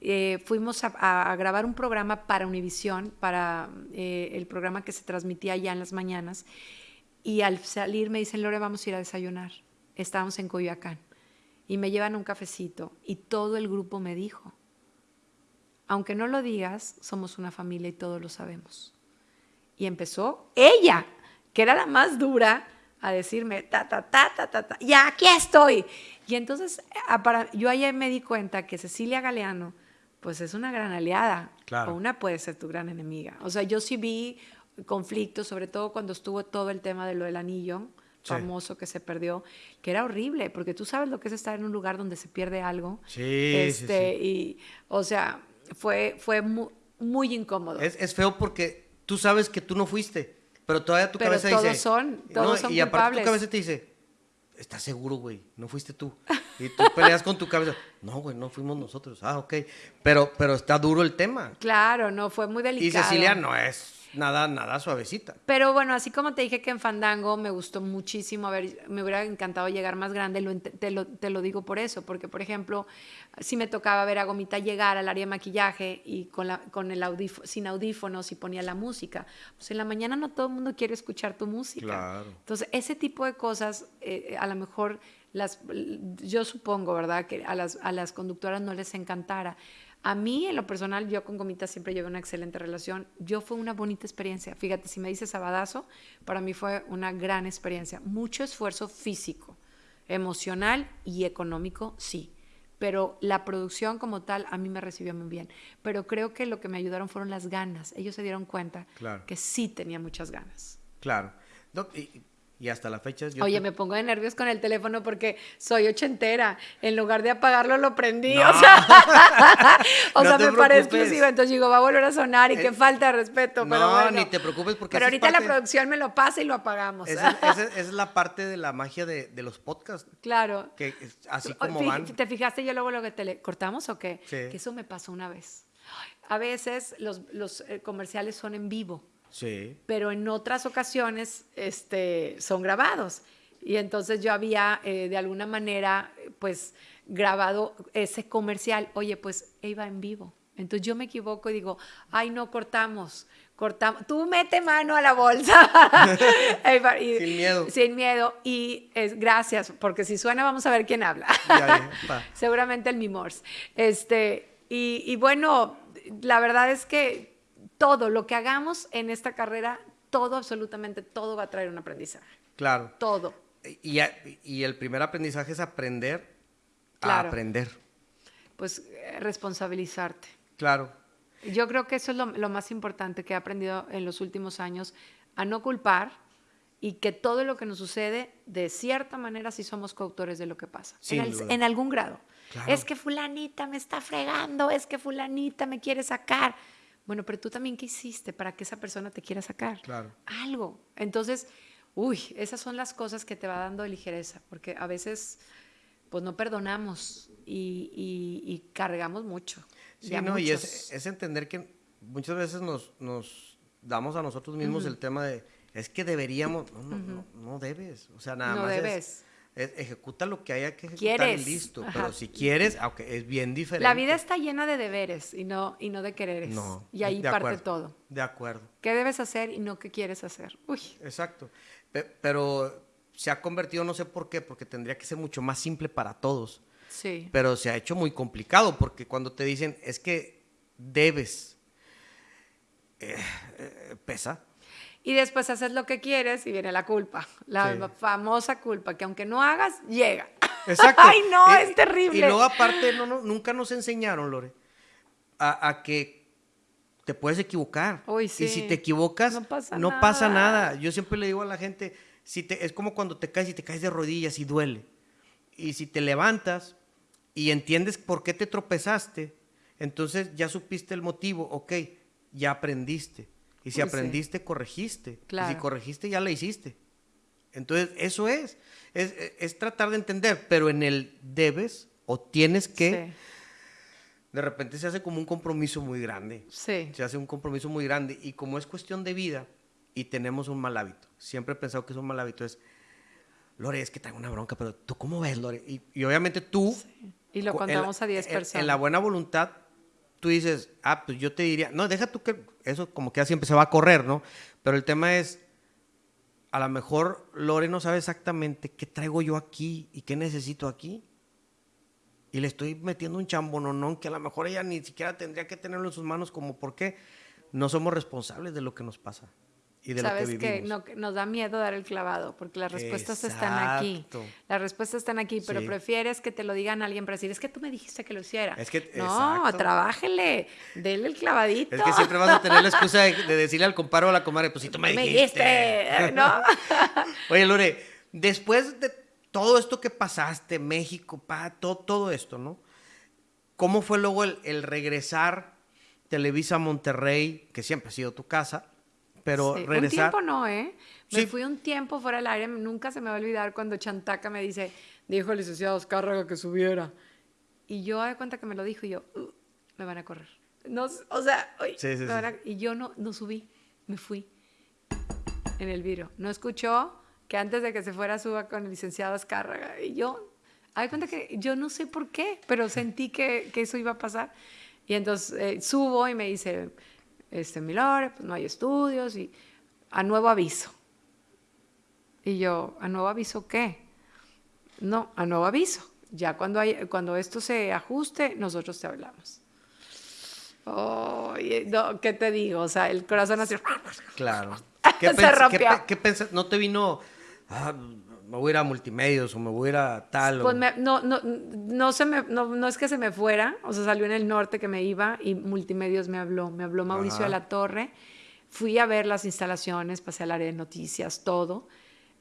Speaker 2: eh, fuimos a, grabar un programa para Univisión, para eh, el programa que se transmitía allá en las mañanas, y al salir me dicen, Lore, vamos a ir a desayunar. Estábamos en Coyoacán. Y me llevan un cafecito, y todo el grupo me dijo, aunque no lo digas, somos una familia y todos lo sabemos. Y empezó ella, que era la más dura, a decirme, ta, ta, ta, ta, ta, ta, ya aquí estoy. Y entonces para, yo ahí me di cuenta que Cecilia Galeano, pues es una gran aliada, o una puede ser tu gran enemiga. O sea, yo sí vi conflictos, sobre todo cuando estuvo todo el tema de lo del anillo, famoso que se perdió, que era horrible, porque tú sabes lo que es estar en un lugar donde se pierde algo.
Speaker 1: Sí,
Speaker 2: este,
Speaker 1: sí,
Speaker 2: Y, o sea, fue, fue muy, incómodo.
Speaker 1: Es, es, feo porque tú sabes que tú no fuiste, pero todavía tu cabeza
Speaker 2: todos
Speaker 1: dice...
Speaker 2: Son, todos son
Speaker 1: Y aparte tu cabeza te dice, ¿estás seguro, güey? No fuiste tú. Y tú peleas con tu cabeza. No, güey, no fuimos nosotros. Ah, ok. Pero, pero está duro el tema.
Speaker 2: Claro, no, fue muy delicado.
Speaker 1: Y Cecilia no es nada, nada suavecita.
Speaker 2: Pero bueno, así como te dije que en Fandango me gustó muchísimo, a ver, me hubiera encantado llegar más grande, te, lo, te, lo, digo por eso, porque por ejemplo, si me tocaba ver a Gomita llegar al área de maquillaje y con, la, con el sin audífonos y ponía la música, pues en la mañana no todo el mundo quiere escuchar tu música.
Speaker 1: Claro.
Speaker 2: Entonces, ese tipo de cosas, eh, a lo mejor las, yo supongo, ¿verdad?, que a las, a las conductoras no les encantara. A mí, en lo personal, yo con Gomita siempre llevé una excelente relación. Yo fue una bonita experiencia. Fíjate, si me dices sabadazo, para mí fue una gran experiencia. Mucho esfuerzo físico, emocional y económico, sí. Pero la producción como tal a mí me recibió muy bien. Pero creo que lo que me ayudaron fueron las ganas. Ellos se dieron cuenta que sí tenía muchas ganas.
Speaker 1: Claro. Y hasta la fecha...
Speaker 2: Yo Oye, me pongo de nervios con el teléfono porque soy ochentera. En lugar de apagarlo, lo prendí. O sea, o sea me parece exclusiva. Entonces digo, va a volver a sonar y qué falta de respeto. No, pero
Speaker 1: ni te preocupes porque...
Speaker 2: Pero ahorita la producción me lo pasa y lo apagamos.
Speaker 1: Esa, es la parte de la magia de, de los podcasts.
Speaker 2: Claro.
Speaker 1: Que así como van...
Speaker 2: ¿Te fijaste yo luego lo que te cortamos o qué? Sí. Que eso me pasó una vez. A veces los, los eh, comerciales son en vivo.
Speaker 1: Sí.
Speaker 2: Pero en otras ocasiones este, son grabados. Y entonces yo había eh, de alguna manera pues grabado ese comercial. Oye, pues iba en vivo. Entonces yo me equivoco y digo, ay, no, cortamos, cortamos. Tú mete mano a la bolsa.
Speaker 1: sin miedo.
Speaker 2: Sin miedo. Y es, gracias, porque si suena vamos a ver quién habla. Seguramente el Mimors. Este, y, y bueno, la verdad es que todo lo que hagamos en esta carrera, todo, absolutamente todo va a traer un aprendizaje.
Speaker 1: Claro.
Speaker 2: Todo.
Speaker 1: Y, y el primer aprendizaje es aprender a aprender.
Speaker 2: Pues eh, responsabilizarte.
Speaker 1: Claro.
Speaker 2: Yo creo que eso es lo, más importante que he aprendido en los últimos años, a no culpar y que todo lo que nos sucede, de cierta manera, sí somos coautores de lo que pasa. En, en, algún grado. Es que fulanita me está fregando, es que fulanita me quiere sacar. Bueno, pero tú también, ¿qué hiciste para que esa persona te quiera sacar?
Speaker 1: Claro.
Speaker 2: Algo. Entonces, uy, esas son las cosas que te va dando ligereza, porque a veces, pues no perdonamos y, cargamos mucho.
Speaker 1: Sí, no, y es, entender que muchas veces nos, nos damos a nosotros mismos el tema de, es que deberíamos, no, no, no, no, debes, o sea, nada
Speaker 2: no
Speaker 1: más.
Speaker 2: Debes
Speaker 1: ejecuta lo que haya que ejecutar y listo. Pero si quieres, aunque es bien diferente.
Speaker 2: La vida está llena de deberes y no, y no de quereres. No, y ahí parte todo.
Speaker 1: De acuerdo.
Speaker 2: ¿Qué debes hacer y no qué quieres hacer? Uy.
Speaker 1: Exacto. Pero se ha convertido, no sé por qué, porque tendría que ser mucho más simple para todos.
Speaker 2: Sí.
Speaker 1: Pero se ha hecho muy complicado porque cuando te dicen es que debes, eh, eh, pesa.
Speaker 2: Y después haces lo que quieres y viene la culpa, la famosa culpa, que aunque no hagas, llega.
Speaker 1: Exacto.
Speaker 2: Ay, no, es terrible.
Speaker 1: Y luego aparte, no, no, nunca nos enseñaron, Lore, a, que te puedes equivocar.
Speaker 2: Uy, sí.
Speaker 1: Y si te equivocas, no, pasa, no nada. pasa, nada. Yo siempre le digo a la gente, si te, es como cuando te caes y te caes de rodillas y duele. Y si te levantas y entiendes por qué te tropezaste, entonces ya supiste el motivo, ok, ya aprendiste. Y si aprendiste, corregiste. Y si corregiste, ya la hiciste. Entonces, eso es. es. tratar de entender, pero en el debes o tienes que, de repente se hace como un compromiso muy grande.
Speaker 2: Sí.
Speaker 1: Se hace un compromiso muy grande. Y como es cuestión de vida y tenemos un mal hábito, siempre he pensado que es un mal hábito, es, Lore, es que tengo una bronca, pero tú cómo ves, Lore? Y, obviamente tú...
Speaker 2: Y lo contamos a 10 personas.
Speaker 1: En la buena voluntad tú dices, ah, pues yo te diría, no, deja tú que eso como que siempre se va a correr, ¿no? Pero el tema es, a lo mejor Lore no sabe exactamente qué traigo yo aquí y qué necesito aquí. Y le estoy metiendo un chambononón que a lo mejor ella ni siquiera tendría que tenerlo en sus manos, como porque no somos responsables de lo que nos pasa y de
Speaker 2: Sabes
Speaker 1: lo que
Speaker 2: que nos da miedo dar el clavado, porque las respuestas están aquí. Las respuestas están aquí, pero prefieres que te lo digan alguien para decir, es que tú me dijiste que lo hiciera.
Speaker 1: Es que,
Speaker 2: no, trabájele, denle el clavadito.
Speaker 1: Es que siempre vas a tener la excusa de, decirle al comparo o a la comadre, pues si tú me dijiste.
Speaker 2: Me dijiste, ¿no?
Speaker 1: Oye, Lore, Después de todo esto que pasaste, México, pa, todo, todo esto, ¿no? ¿Cómo fue luego el, regresar Televisa a Monterrey, que siempre ha sido tu casa, pero regresar... Un
Speaker 2: tiempo no, ¿eh? Me fui un tiempo fuera del aire, nunca se me va a olvidar cuando Chantaca me dice, dijo el licenciado Oscárraga que subiera. Y yo de cuenta que me lo dijo y yo, uh, me van a correr. No, o sea, y yo no, no subí, me fui en el vidrio. No escuchó que antes de que se fuera suba con el licenciado Azcárraga. Y yo, hay cuenta que yo no sé por qué, pero sentí que, que eso iba a pasar. Y entonces eh, subo y me dice, este, Milore, pues no hay estudios y a nuevo aviso. Y yo, ¿a nuevo aviso qué? No, a nuevo aviso. Ya cuando, hay, cuando esto se ajuste, nosotros te hablamos. Oh, ¿Qué te digo? O sea, el corazón así.
Speaker 1: Claro. ¿Qué se. ¿Qué, qué ¿No te vino, ah, me voy a ir a multimedios o me voy a ir a tal?
Speaker 2: Pues no, no, no, se me, no, es que se me fuera, o sea, salió en el norte que me iba y multimedios me habló, me habló Mauricio de la Torre. Fui a ver las instalaciones, pasé al área de noticias, todo.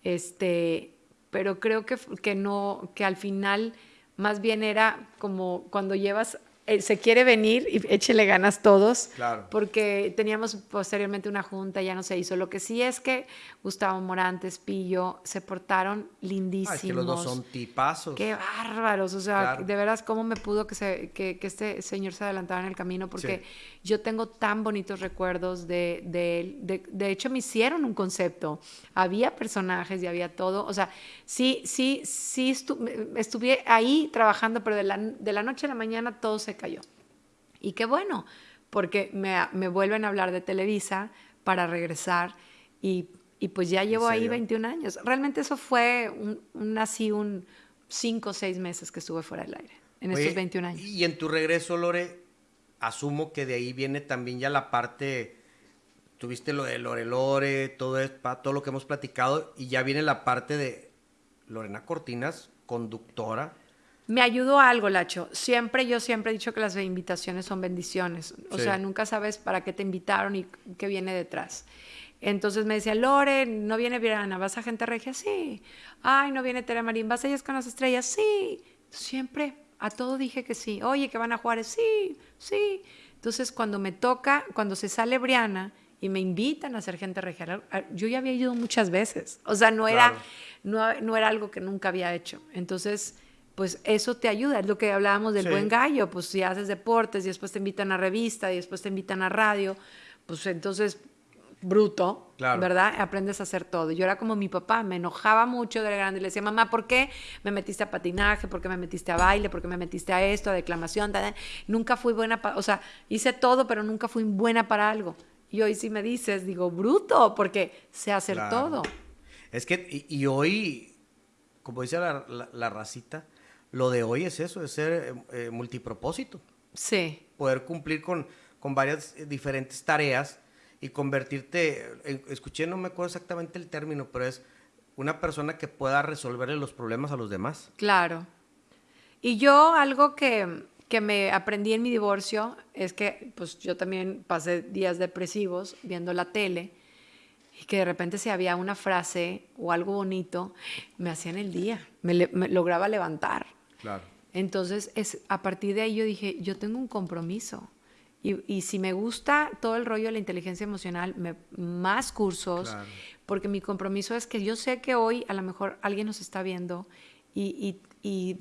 Speaker 2: Este, pero creo que, que no, que al final más bien era como cuando llevas eh, se quiere venir y échele ganas todos, porque teníamos posteriormente una junta, ya no se hizo. Lo que sí es que Gustavo Morantes, Pillo, se portaron lindísimos. Ay, que
Speaker 1: los dos son tipazos.
Speaker 2: Qué bárbaros, o sea, de veras, ¿cómo me pudo que, se, que, que, este señor se adelantara en el camino? Porque yo tengo tan bonitos recuerdos de, de él. De, de, hecho, me hicieron un concepto. Había personajes y había todo. O sea, sí, sí, sí estuve ahí trabajando, pero de la, de la noche a la mañana todo se cayó. Y qué bueno, porque me, me vuelven a hablar de Televisa para regresar y, y pues ya llevo ahí 21 años. Realmente eso fue un, así un 5 o 6 meses que estuve fuera del aire en estos 21 años.
Speaker 1: Y en tu regreso, Lore, asumo que de ahí viene también ya la parte, tuviste lo de Lore Lore, todo, todo lo que hemos platicado, y ya viene la parte de Lorena Cortinas, conductora
Speaker 2: me ayudó algo, Lacho. Siempre, yo siempre he dicho que las invitaciones son bendiciones. O sea, nunca sabes para qué te invitaron y qué viene detrás. Entonces me decía, Lore, ¿no viene Virana? ¿Vas a Gente Regia? Sí. Ay, ¿no viene Tere Marín? ¿Vas a ellas con las estrellas? Sí. Siempre, a todo dije que sí. Oye, ¿que van a Juárez? Sí, sí. Entonces, cuando me toca, cuando se sale Briana y me invitan a ser Gente Regia, yo ya había ido muchas veces. O sea, no era, no, no era algo que nunca había hecho. Entonces pues eso te ayuda. Es lo que hablábamos del buen gallo, pues si haces deportes y después te invitan a revista y después te invitan a radio, pues entonces bruto, ¿verdad? Aprendes a hacer todo. Yo era como mi papá, me enojaba mucho de grande le decía, mamá, ¿por qué me metiste a patinaje? ¿Por qué me metiste a baile? ¿Por qué me metiste a esto, a declamación? Nunca fui buena, para, o sea, hice todo, pero nunca fui buena para algo. Y hoy si me dices, digo, bruto, porque sé hacer todo.
Speaker 1: Es que, y, hoy, como dice la, la racita, lo de hoy es eso, es ser eh, multipropósito.
Speaker 2: Sí.
Speaker 1: Poder cumplir con, con varias eh, diferentes tareas y convertirte, escuché, no me acuerdo exactamente el término, pero es una persona que pueda resolverle los problemas a los demás.
Speaker 2: Claro. Y yo algo que, que me aprendí en mi divorcio es que pues yo también pasé días depresivos viendo la tele y que de repente si había una frase o algo bonito, me hacían el día, me lograba levantar. Entonces, es, a partir de ahí yo dije, yo tengo un compromiso. Y, si me gusta todo el rollo de la inteligencia emocional, más cursos, porque mi compromiso es que yo sé que hoy a lo mejor alguien nos está viendo y,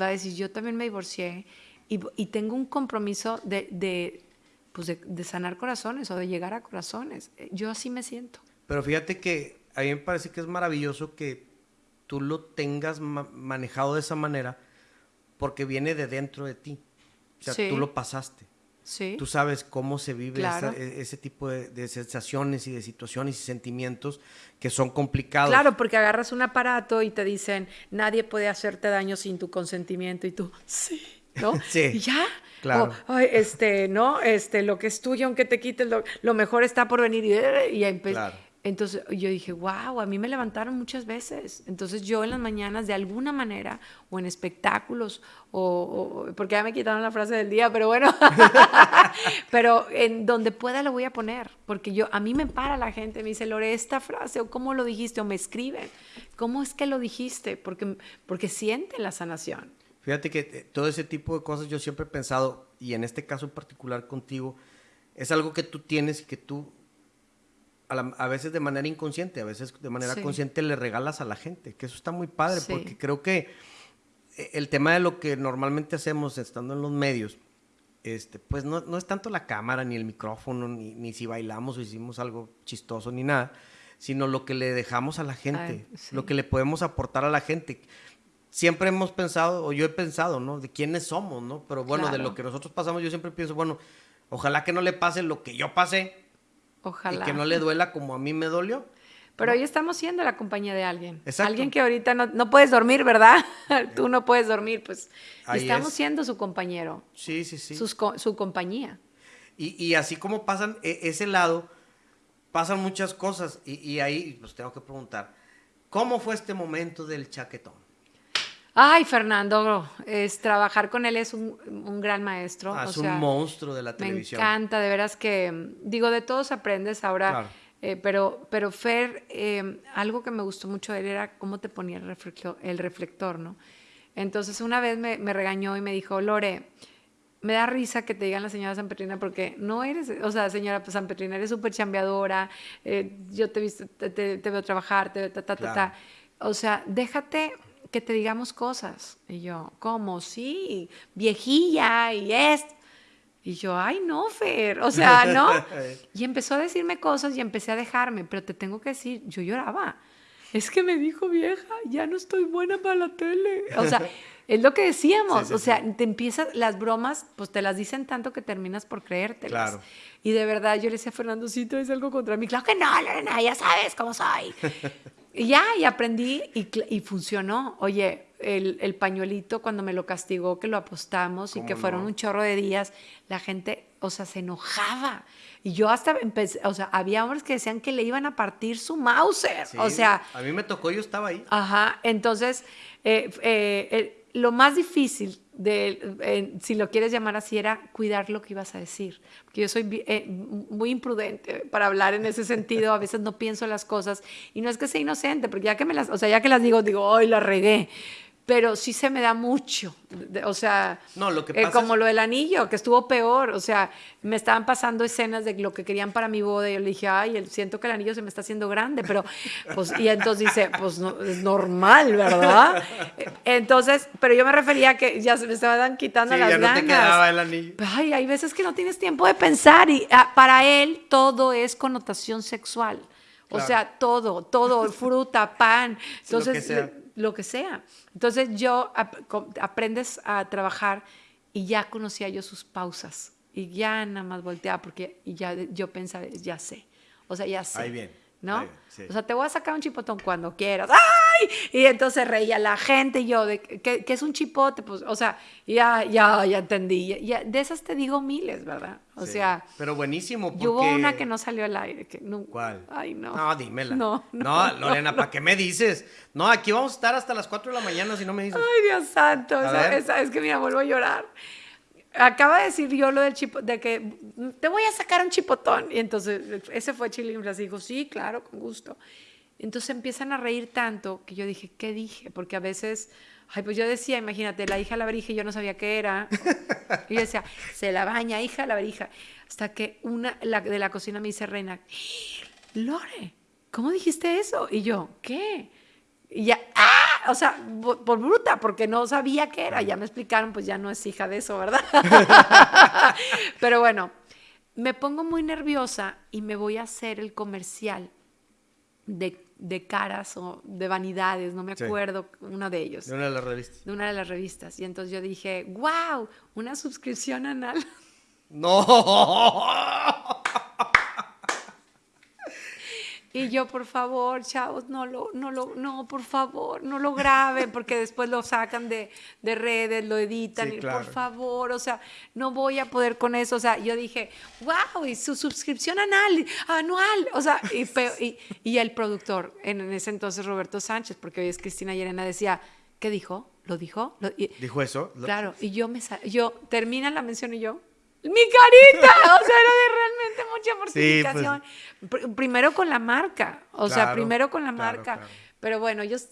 Speaker 2: va a decir, yo también me divorcié y, tengo un compromiso de, pues de, sanar corazones o de llegar a corazones. Yo así me siento.
Speaker 1: Pero fíjate que a mí me parece que es maravilloso que tú lo tengas manejado de esa manera porque viene de dentro de ti. O sea, tú lo pasaste.
Speaker 2: Sí.
Speaker 1: Tú sabes cómo se vive e, ese tipo de, sensaciones y de situaciones y sentimientos que son complicados.
Speaker 2: Claro, porque agarras un aparato y te dicen, nadie puede hacerte daño sin tu consentimiento y tú, sí, ¿no?
Speaker 1: sí.
Speaker 2: Y ya.
Speaker 1: Claro.
Speaker 2: este, ¿no? Este, lo que es tuyo, aunque te quites, lo, mejor está por venir. Y, y claro. Entonces yo dije, wow, a mí me levantaron muchas veces. Entonces yo en las mañanas, de alguna manera, o en espectáculos, o, porque ya me quitaron la frase del día, pero bueno, pero en donde pueda lo voy a poner, porque yo, a mí me para la gente, me dice, Lore, esta frase, o cómo lo dijiste, o me escriben, ¿cómo es que lo dijiste? Porque, porque sienten la sanación.
Speaker 1: Fíjate que eh, todo ese tipo de cosas yo siempre he pensado, y en este caso en particular contigo, es algo que tú tienes y que tú a, veces de manera inconsciente, a veces de manera consciente le regalas a la gente, que eso está muy padre, porque creo que eh, el tema de lo que normalmente hacemos estando en los medios, este, pues no, no es tanto la cámara, ni el micrófono, ni, ni, si bailamos o hicimos algo chistoso, ni nada, sino lo que le dejamos a la gente, lo que le podemos aportar a la gente. Siempre hemos pensado, o yo he pensado, ¿no? De quiénes somos, ¿no? Pero bueno, de lo que nosotros pasamos, yo siempre pienso, bueno, ojalá que no le pase lo que yo pasé,
Speaker 2: Ojalá.
Speaker 1: Y que no le duela como a mí me dolió.
Speaker 2: Pero hoy estamos siendo la compañía de alguien. Exacto. Alguien que ahorita no, puedes dormir, ¿verdad? Tú no puedes dormir, pues estamos siendo su compañero.
Speaker 1: Sí, sí, sí.
Speaker 2: su compañía.
Speaker 1: Y, así como pasan e, ese lado, pasan muchas cosas. Y, y ahí pues tengo que preguntar, ¿cómo fue este momento del chaquetón?
Speaker 2: Ay, Fernando, es, trabajar con él es un, gran maestro.
Speaker 1: Ah, es un monstruo de la televisión.
Speaker 2: Me encanta, de veras que, digo, de todos aprendes ahora. Eh, pero, pero Fer, eh, algo que me gustó mucho de él era cómo te ponía el reflector, el reflector ¿no? Entonces una vez me, regañó y me dijo, Lore, me da risa que te digan la señora San Petrina porque no eres, o sea, señora San Petrina, eres súper chambeadora, eh, yo te, visto, te, veo trabajar, te, ta, ta, ta, ta. O sea, déjate que te digamos cosas. Y yo, ¿cómo? Sí, viejilla y es. Y yo, ay, no, Fer, o sea, no. Y empezó a decirme cosas y empecé a dejarme, pero te tengo que decir, yo lloraba. Es que me dijo vieja, ya no estoy buena para la tele. O sea, es lo que decíamos. o sea, te empiezas, las bromas, pues te las dicen tanto que terminas por creértelas. Claro. Y de verdad yo le decía a Fernando, si traes algo contra mí. Claro que no, Lorena, ya sabes cómo soy. Y ya, y aprendí y, funcionó. Oye, el, pañuelito cuando me lo castigó, que lo apostamos y que fueron un chorro de días, la gente, o sea, se enojaba. Y yo hasta empecé, o sea, había hombres que decían que le iban a partir su Mauser. o sea.
Speaker 1: A mí me tocó, yo estaba ahí.
Speaker 2: Ajá, entonces, eh, eh, lo más difícil de, si lo quieres llamar así, era cuidar lo que ibas a decir. Porque yo soy eh, muy imprudente para hablar en ese sentido, a veces no pienso las cosas. Y no es que sea inocente, porque ya que me las, o sea, ya que las digo, digo, hoy la regué pero sí se me da mucho. O sea,
Speaker 1: no, lo que
Speaker 2: eh, como lo del anillo, que estuvo peor. O sea, me estaban pasando escenas de lo que querían para mi boda. Y yo le dije, ay, siento que el anillo se me está haciendo grande. Pero, pues, y entonces dice, pues no, es normal, ¿verdad? Entonces, pero yo me refería a que ya se me estaban quitando las ya no Te
Speaker 1: quedaba el anillo.
Speaker 2: Ay, hay veces que no tienes tiempo de pensar. Y ah, para él todo es connotación sexual. O sea, todo, todo, fruta, pan. Entonces, lo que sea. Entonces yo aprendes a trabajar y ya conocía yo sus pausas y ya nada más volteaba porque y ya yo pensaba, ya sé. O sea, ya sé.
Speaker 1: Ahí bien.
Speaker 2: ¿no? O sea, te voy a sacar un chipotón cuando quieras. ¡Ay! Y entonces reía la gente y yo, de, ¿qué, es un chipote? Pues, o sea, ya, ya, ya entendí. Ya, de esas te digo miles, ¿verdad? O sea.
Speaker 1: Pero buenísimo.
Speaker 2: Porque... Hubo una que no salió al aire. Que no,
Speaker 1: ¿Cuál?
Speaker 2: Ay, no.
Speaker 1: No, dímela. No, no. no Lorena, ¿para qué me dices? No, aquí vamos a estar hasta las 4 de la mañana si no me dices.
Speaker 2: Ay, Dios santo. esa, es que mira, vuelvo a llorar acaba de decir yo lo del chipo, de que te voy a sacar un chipotón. Y entonces ese fue Chilinflas. Dijo, sí, claro, con gusto. Entonces empiezan a reír tanto que yo dije, ¿qué dije? Porque a veces, ay, pues yo decía, imagínate, la hija la verija yo no sabía qué era. Y yo decía, se la baña, hija la verija. Hasta que una de la cocina me dice, Reina, Lore, ¿cómo dijiste eso? Y yo, ¿qué? Y ya, ¡ah! O sea, por, bruta, porque no sabía qué era. Ya me explicaron, pues ya no es hija de eso, ¿verdad? Pero bueno, me pongo muy nerviosa y me voy a hacer el comercial de, de caras o de vanidades, no me acuerdo, uno de ellos.
Speaker 1: De una de las revistas.
Speaker 2: De una de las revistas. Y entonces yo dije, wow, una suscripción anal.
Speaker 1: No.
Speaker 2: Y yo, por favor, chavos, no lo, no lo, no, por favor, no lo graben, porque después lo sacan de, de redes, lo editan, y por favor, o sea, no voy a poder con eso. O sea, yo dije, wow, y su suscripción anual, anual, o sea, y, y, y el productor, en, ese entonces Roberto Sánchez, porque hoy es Cristina Yerena, decía, ¿qué dijo? ¿Lo dijo?
Speaker 1: ¿Dijo eso?
Speaker 2: Claro, y yo me yo termina la mención y yo, mi carita, o sea, era de realmente mucha mortificación. Pues. Primero con la marca, o sea, primero con la marca. Pero bueno, ellos,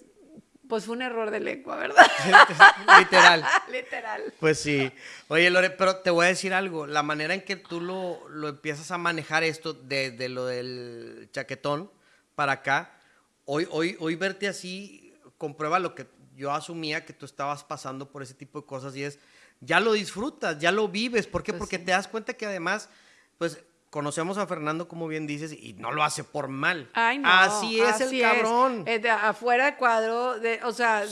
Speaker 2: pues fue un error de lengua, ¿verdad?
Speaker 1: Literal.
Speaker 2: Literal.
Speaker 1: Pues sí. Oye, Lore, pero te voy a decir algo. La manera en que tú lo, lo empiezas a manejar esto desde lo del chaquetón para acá, hoy, hoy, hoy verte así comprueba lo que yo asumía que tú estabas pasando por ese tipo de cosas y es ya lo disfrutas, ya lo vives. ¿Por qué? Pues Porque te das cuenta que además, pues conocemos a Fernando, como bien dices, y no lo hace por mal.
Speaker 2: Ay, no,
Speaker 1: así es el cabrón.
Speaker 2: Es. afuera de cuadro, de, o sea,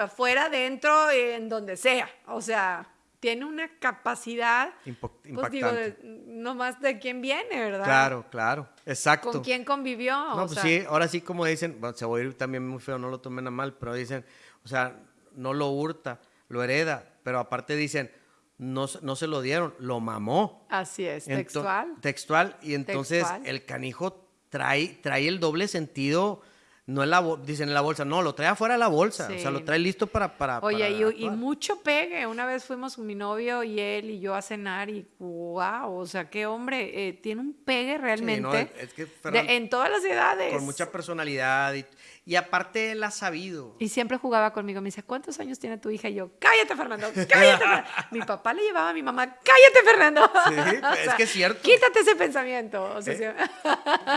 Speaker 2: afuera, dentro, en donde sea. O sea, tiene una capacidad.
Speaker 1: Pues, impactante.
Speaker 2: no más de quién viene, ¿verdad?
Speaker 1: Claro, claro, exacto.
Speaker 2: ¿Con quién convivió?
Speaker 1: No, pues sí, ahora sí, como dicen, se va a ir también muy feo, no lo tomen a mal, pero dicen, o sea, no lo hurta, lo hereda pero aparte dicen, no, no se lo dieron, lo mamó.
Speaker 2: Así es, textual.
Speaker 1: textual, y entonces el canijo trae, trae el doble sentido no en la dicen en la bolsa, no, lo trae afuera de la bolsa, o sea, lo trae listo para... para
Speaker 2: Oye, y, mucho pegue, una vez fuimos mi novio y él y yo a cenar y wow, o sea, qué hombre, eh, tiene un pegue realmente es que en todas las edades.
Speaker 1: Con mucha personalidad y, y, aparte él ha sabido.
Speaker 2: Y siempre jugaba conmigo, me dice, ¿cuántos años tiene tu hija? Y yo, cállate Fernando, cállate. mi papá le llevaba a mi mamá, cállate Fernando.
Speaker 1: Sí, es que es cierto.
Speaker 2: Quítate ese pensamiento. O sea,
Speaker 1: eh,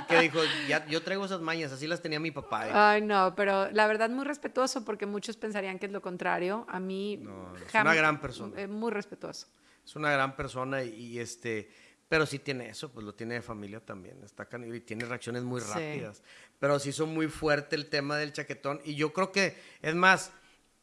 Speaker 1: que dijo, ya, yo traigo esas mañas, así las tenía mi papá.
Speaker 2: Ay, no, pero la verdad muy respetuoso porque muchos pensarían que es lo contrario. A mí...
Speaker 1: es una gran persona.
Speaker 2: Es muy respetuoso.
Speaker 1: Es una gran persona y, este... Pero sí tiene eso, pues lo tiene de familia también. Está y tiene reacciones muy rápidas. Pero sí son muy fuerte el tema del chaquetón. Y yo creo que, es más,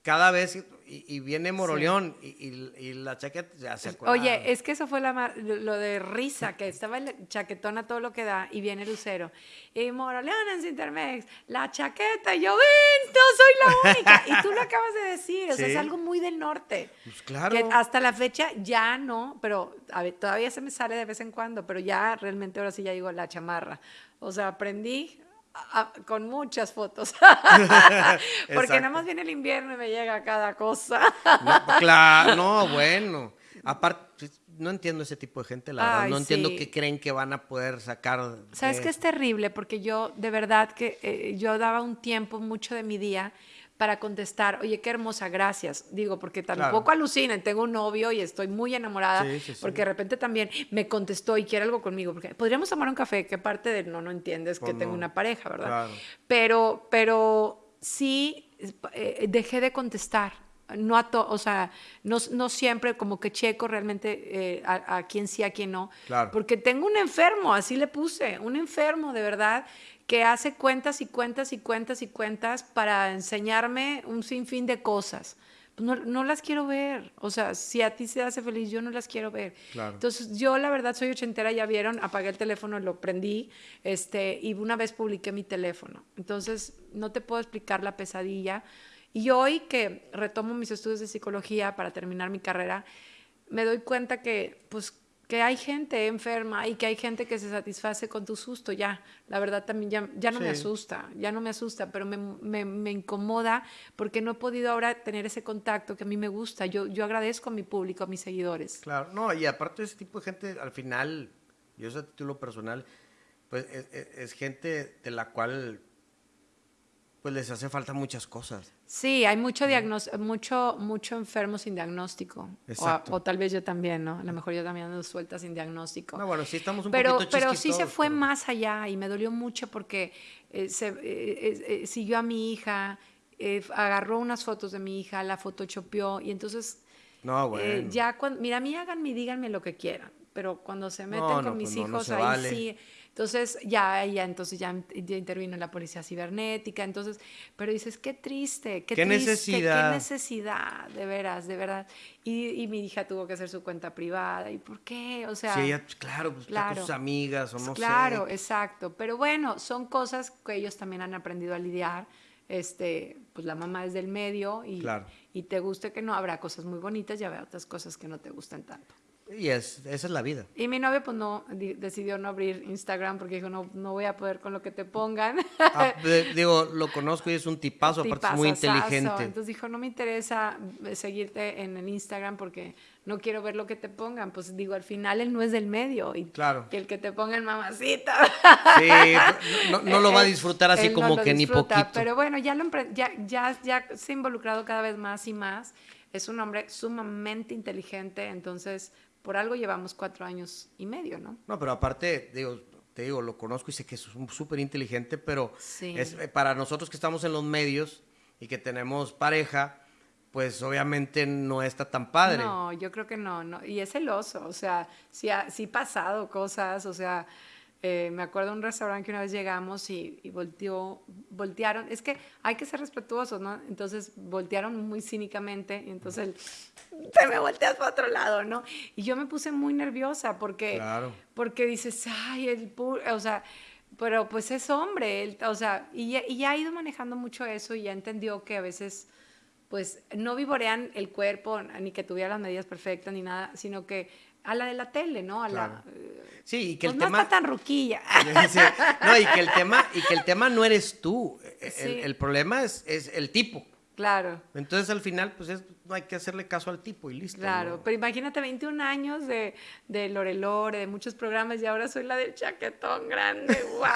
Speaker 1: cada vez, y, viene Moroleón y, la chaqueta ya se acuerda.
Speaker 2: Oye, es que eso fue la, lo de risa, que estaba el chaquetón a todo lo que da y viene Lucero. Y Moroleón en Cintermex, la chaqueta, y yo, ven, no soy la única. y tú lo acabas de decir, o sea, es algo muy del norte.
Speaker 1: Pues claro.
Speaker 2: Que hasta la fecha ya no, pero a ver, todavía se me sale de vez en cuando, pero ya realmente ahora sí ya digo la chamarra. O sea, aprendí con muchas fotos. Porque nada más viene el invierno y me llega cada cosa.
Speaker 1: no, claro, no, bueno. Aparte, no entiendo ese tipo de gente, la verdad. No entiendo qué creen que van a poder sacar.
Speaker 2: Sabes que es terrible, porque yo, de verdad, que eh, yo daba un tiempo, mucho de mi día, para contestar, oye, qué hermosa, gracias. Digo, porque tampoco alucinen, tengo un novio y estoy muy enamorada, porque de repente también me contestó y quiere algo conmigo, porque podríamos tomar un café, que parte de no, no entiendes que tengo una pareja, ¿verdad? Pero, pero sí eh, dejé de contestar. No a o sea, no, no, siempre como que checo realmente eh, a, a, quién sí, a quién no. Porque tengo un enfermo, así le puse, un enfermo de verdad que hace cuentas y cuentas y cuentas y cuentas para enseñarme un sinfín de cosas. No, no, las quiero ver. O sea, si a ti se hace feliz, yo no las quiero ver. Entonces, yo la verdad soy ochentera, ya vieron, apagué el teléfono, lo prendí, este, y una vez publiqué mi teléfono. Entonces, no te puedo explicar la pesadilla. Y hoy que retomo mis estudios de psicología para terminar mi carrera, me doy cuenta que, pues, que hay gente enferma y que hay gente que se satisface con tu susto, ya, la verdad también ya, ya no me asusta, ya no me asusta, pero me, me, me, incomoda porque no he podido ahora tener ese contacto que a mí me gusta. Yo, yo agradezco a mi público, a mis seguidores.
Speaker 1: Claro, no, y aparte de ese tipo de gente, al final, yo sé a título personal, pues es gente de la cual pues les hace falta muchas cosas.
Speaker 2: Sí, hay mucho, mucho, mucho enfermo sin diagnóstico. O, tal vez yo también, ¿no? A lo mejor yo también ando suelta sin diagnóstico.
Speaker 1: No, bueno, sí estamos un
Speaker 2: pero,
Speaker 1: poquito
Speaker 2: Pero sí se fue más allá y me dolió mucho porque eh, se, eh, eh, siguió a mi hija, agarró unas fotos de mi hija, la photoshopeó y entonces...
Speaker 1: No, bueno.
Speaker 2: ya cuando, mira, a mí háganme y díganme lo que quieran, pero cuando se meten con mis pues hijos, ahí sí Entonces, ya, ya, entonces ya, intervino la policía cibernética, entonces, pero dices, qué triste, qué,
Speaker 1: ¿Qué
Speaker 2: triste,
Speaker 1: necesidad?
Speaker 2: qué necesidad, de veras, de verdad. Y, mi hija tuvo que hacer su cuenta privada, ¿y por qué? O sea...
Speaker 1: Sí, ella, pues, claro, pues está con sus amigas o no
Speaker 2: sé. Claro, exacto, pero bueno, son cosas que ellos también han aprendido a lidiar, este, pues la mamá es del medio y, y te guste que no, habrá cosas muy bonitas y habrá otras cosas que no te gusten tanto.
Speaker 1: Y es, esa es la vida.
Speaker 2: Y mi novio pues no decidió no abrir Instagram porque dijo, no, no voy a poder con lo que te pongan.
Speaker 1: Ah, digo, lo conozco y es un tipazo, aparte es muy inteligente.
Speaker 2: Entonces dijo, no me interesa eh, seguirte en el Instagram porque no quiero ver lo que te pongan. Pues digo, al final él no es del medio. Y
Speaker 1: claro.
Speaker 2: Que el que te pongan mamacita.
Speaker 1: Sí, no, lo va a disfrutar así como que ni poquito.
Speaker 2: Pero bueno, ya, lo, ya, ya, ya se ha involucrado cada vez más y más. Es un hombre sumamente inteligente, entonces por algo llevamos cuatro años y medio, ¿no?
Speaker 1: No, pero aparte, digo, te digo, lo conozco y sé que es súper inteligente, pero es, eh, para nosotros que estamos en los medios y que tenemos pareja, pues obviamente no está tan padre.
Speaker 2: No, yo creo que no, no. y es celoso, o sea, sí ha, sí pasado cosas, o sea, eh, me acuerdo de un restaurante que una vez llegamos y, volteó, voltearon, es que hay que ser respetuosos, ¿no? Entonces voltearon muy cínicamente y entonces él, te me volteas para otro lado, ¿no? Y yo me puse muy nerviosa porque, porque dices, ay, el o sea, pero pues es hombre, él, o sea, y, y ya ha ido manejando mucho eso y ya entendió que a veces pues no vivorean el cuerpo, ni que tuviera las medidas perfectas ni nada, sino que a la de la tele, ¿no? A la,
Speaker 1: sí, y que el
Speaker 2: pues
Speaker 1: tema...
Speaker 2: No está tan ruquilla.
Speaker 1: no, y que el tema, y que el tema no eres tú. El, problema es, es, el tipo.
Speaker 2: Claro.
Speaker 1: Entonces al final, pues es, no hay que hacerle caso al tipo y listo.
Speaker 2: Claro, pero imagínate 21 años de, de Lore Lore, de muchos programas y ahora soy la del chaquetón grande. ¡Guau!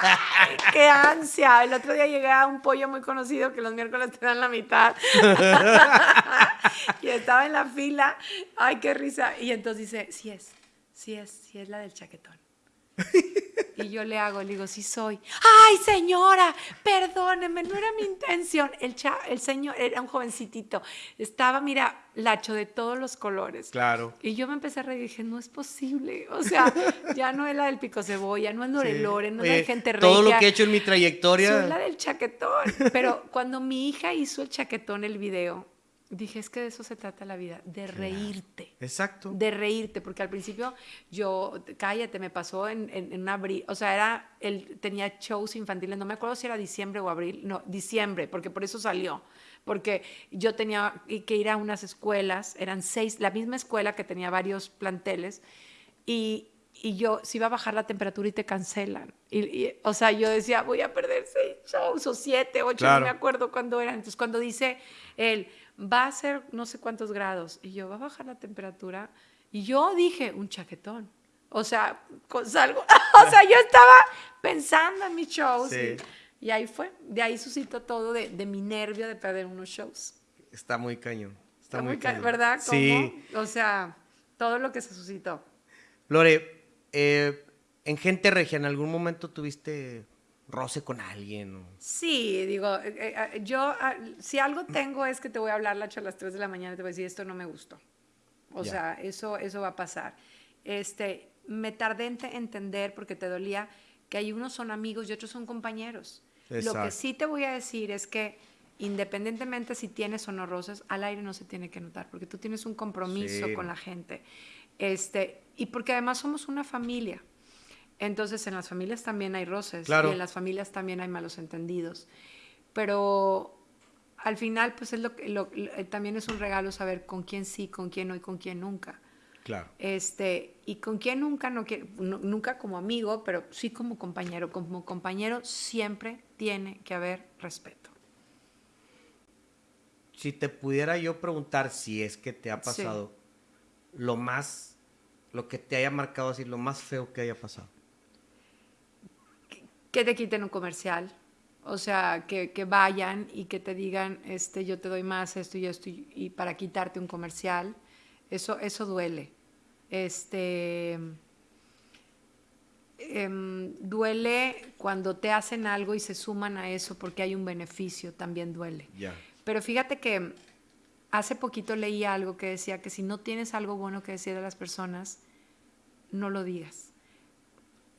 Speaker 2: ¡Qué ansia! El otro día llegué a un pollo muy conocido que los miércoles te dan la mitad. y estaba en la fila. ¡Ay, qué risa! Y entonces dice, sí es, sí es, sí es la del chaquetón. Y yo le hago, le digo, sí soy. ¡Ay, señora! Perdóneme, no era mi intención. El, el señor era un jovencitito. Estaba, mira, lacho de todos los colores.
Speaker 1: Claro.
Speaker 2: Y yo me empecé a reír y dije, no es posible. O sea, ya no es la del pico cebolla, no es Lore no es la gente regia.
Speaker 1: Todo lo que he hecho en mi trayectoria.
Speaker 2: Es la del chaquetón. Pero cuando mi hija hizo el chaquetón, el video, Dije, es que de eso se trata la vida, de reírte.
Speaker 1: Exacto.
Speaker 2: De reírte, porque al principio yo, cállate, me pasó en, en, abril, o sea, era, él tenía shows infantiles, no me acuerdo si era diciembre o abril, no, diciembre, porque por eso salió, porque yo tenía que ir a unas escuelas, eran seis, la misma escuela que tenía varios planteles, y, y yo, si iba a bajar la temperatura y te cancelan. Y, o sea, yo decía, voy a perder seis shows o siete, ocho, no me acuerdo cuándo eran. Entonces, cuando dice él, va a ser no sé cuántos grados, y yo, va a bajar la temperatura, y yo dije, un chaquetón. O sea, salgo, o sea, yo estaba pensando en mis shows. Y, ahí fue, de ahí suscitó todo de, de, mi nervio de perder unos shows.
Speaker 1: Está muy cañón. Está, muy, cañón.
Speaker 2: ¿Verdad? Sí. O sea, todo lo que se suscitó.
Speaker 1: Lore, eh, en Gente Regia, ¿en algún momento tuviste roce con alguien?
Speaker 2: Sí, digo, eh, eh, ah, yo, ah, si algo tengo es que te voy a hablar a las 3 de la mañana y te voy a decir, esto no me gustó. O sea, eso, eso va a pasar. Este, me tardé en entender, porque te dolía, que hay unos son amigos y otros son compañeros. Lo que sí te voy a decir es que independientemente si tienes o no roces, al aire no se tiene que notar, porque tú tienes un compromiso con la gente. Este, y porque además somos una familia. Entonces en las familias también hay roces y en las familias también hay malos entendidos. Pero al final, pues es lo, lo, eh, también es un regalo saber con quién sí, con quién no y con quién nunca.
Speaker 1: Claro.
Speaker 2: Este, y con quién nunca, no, nunca como amigo, pero sí como compañero. Como compañero siempre tiene que haber respeto.
Speaker 1: Si te pudiera yo preguntar si es que te ha pasado lo más, lo que te haya marcado así, lo más feo que haya pasado
Speaker 2: que te quiten un comercial. O sea, que, vayan y que te digan, este, yo te doy más esto y esto, y, para quitarte un comercial. Eso, eso duele. Este, em, duele cuando te hacen algo y se suman a eso porque hay un beneficio, también duele. Pero fíjate que hace poquito leí algo que decía que si no tienes algo bueno que decir a las personas, no lo digas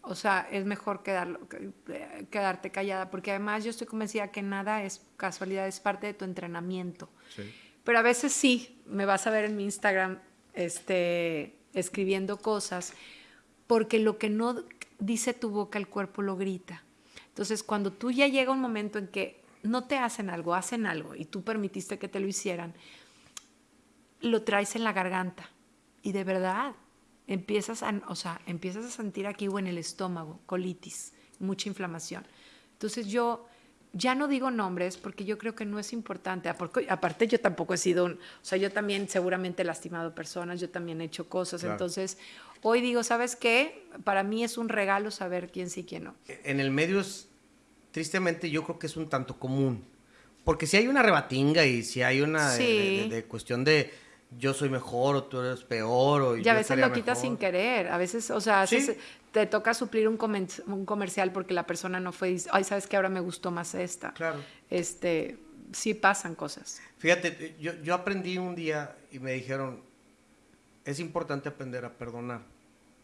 Speaker 2: O sea, es mejor quedarlo, eh, quedarte callada, porque además yo estoy convencida que nada es casualidad, es parte de tu entrenamiento. Pero a veces sí, me vas a ver en mi Instagram este, escribiendo cosas, porque lo que no dice tu boca, el cuerpo lo grita. Entonces, cuando tú ya llega un momento en que no te hacen algo, hacen algo, y tú permitiste que te lo hicieran, lo traes en la garganta. Y de verdad, empiezas a, o sea, empiezas a sentir aquí o en el estómago, colitis, mucha inflamación. Entonces yo ya no digo nombres porque yo creo que no es importante. Aparte yo tampoco he sido, o sea, yo también seguramente he lastimado personas, yo también he hecho cosas. Entonces hoy digo, ¿sabes qué? Para mí es un regalo saber quién sí y quién no.
Speaker 1: En el medio es, tristemente yo creo que es un tanto común. Porque si hay una rebatinga y si hay una de cuestión de yo soy mejor o tú eres peor. O
Speaker 2: y a veces lo quitas sin querer. A veces, o sea, te toca suplir un, un, comercial porque la persona no fue, ay, sabes que ahora me gustó más esta.
Speaker 1: Claro.
Speaker 2: Este, sí pasan cosas.
Speaker 1: Fíjate, yo, yo aprendí un día y me dijeron, es importante aprender a perdonar.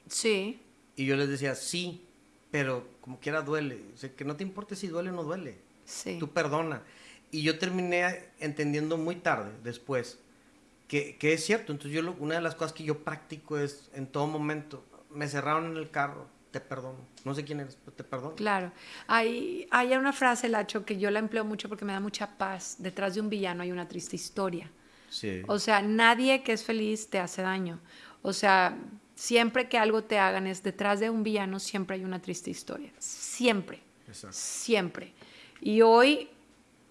Speaker 2: Sí.
Speaker 1: Y yo les decía, sí, pero como quiera duele. O sea, que no te importe si duele o no duele.
Speaker 2: Sí.
Speaker 1: Tú perdona. Y yo terminé entendiendo muy tarde, después, que, es cierto. Entonces yo una de las cosas que yo practico es en todo momento, me cerraron en el carro, te perdono. No sé quién eres, pero te perdono.
Speaker 2: Claro. Hay, hay una frase, Lacho, que yo la empleo mucho porque me da mucha paz. Detrás de un villano hay una triste historia.
Speaker 1: Sí.
Speaker 2: O sea, nadie que es feliz te hace daño. O sea, siempre que algo te hagan es detrás de un villano siempre hay una triste historia. Siempre. Exacto. Siempre. Y hoy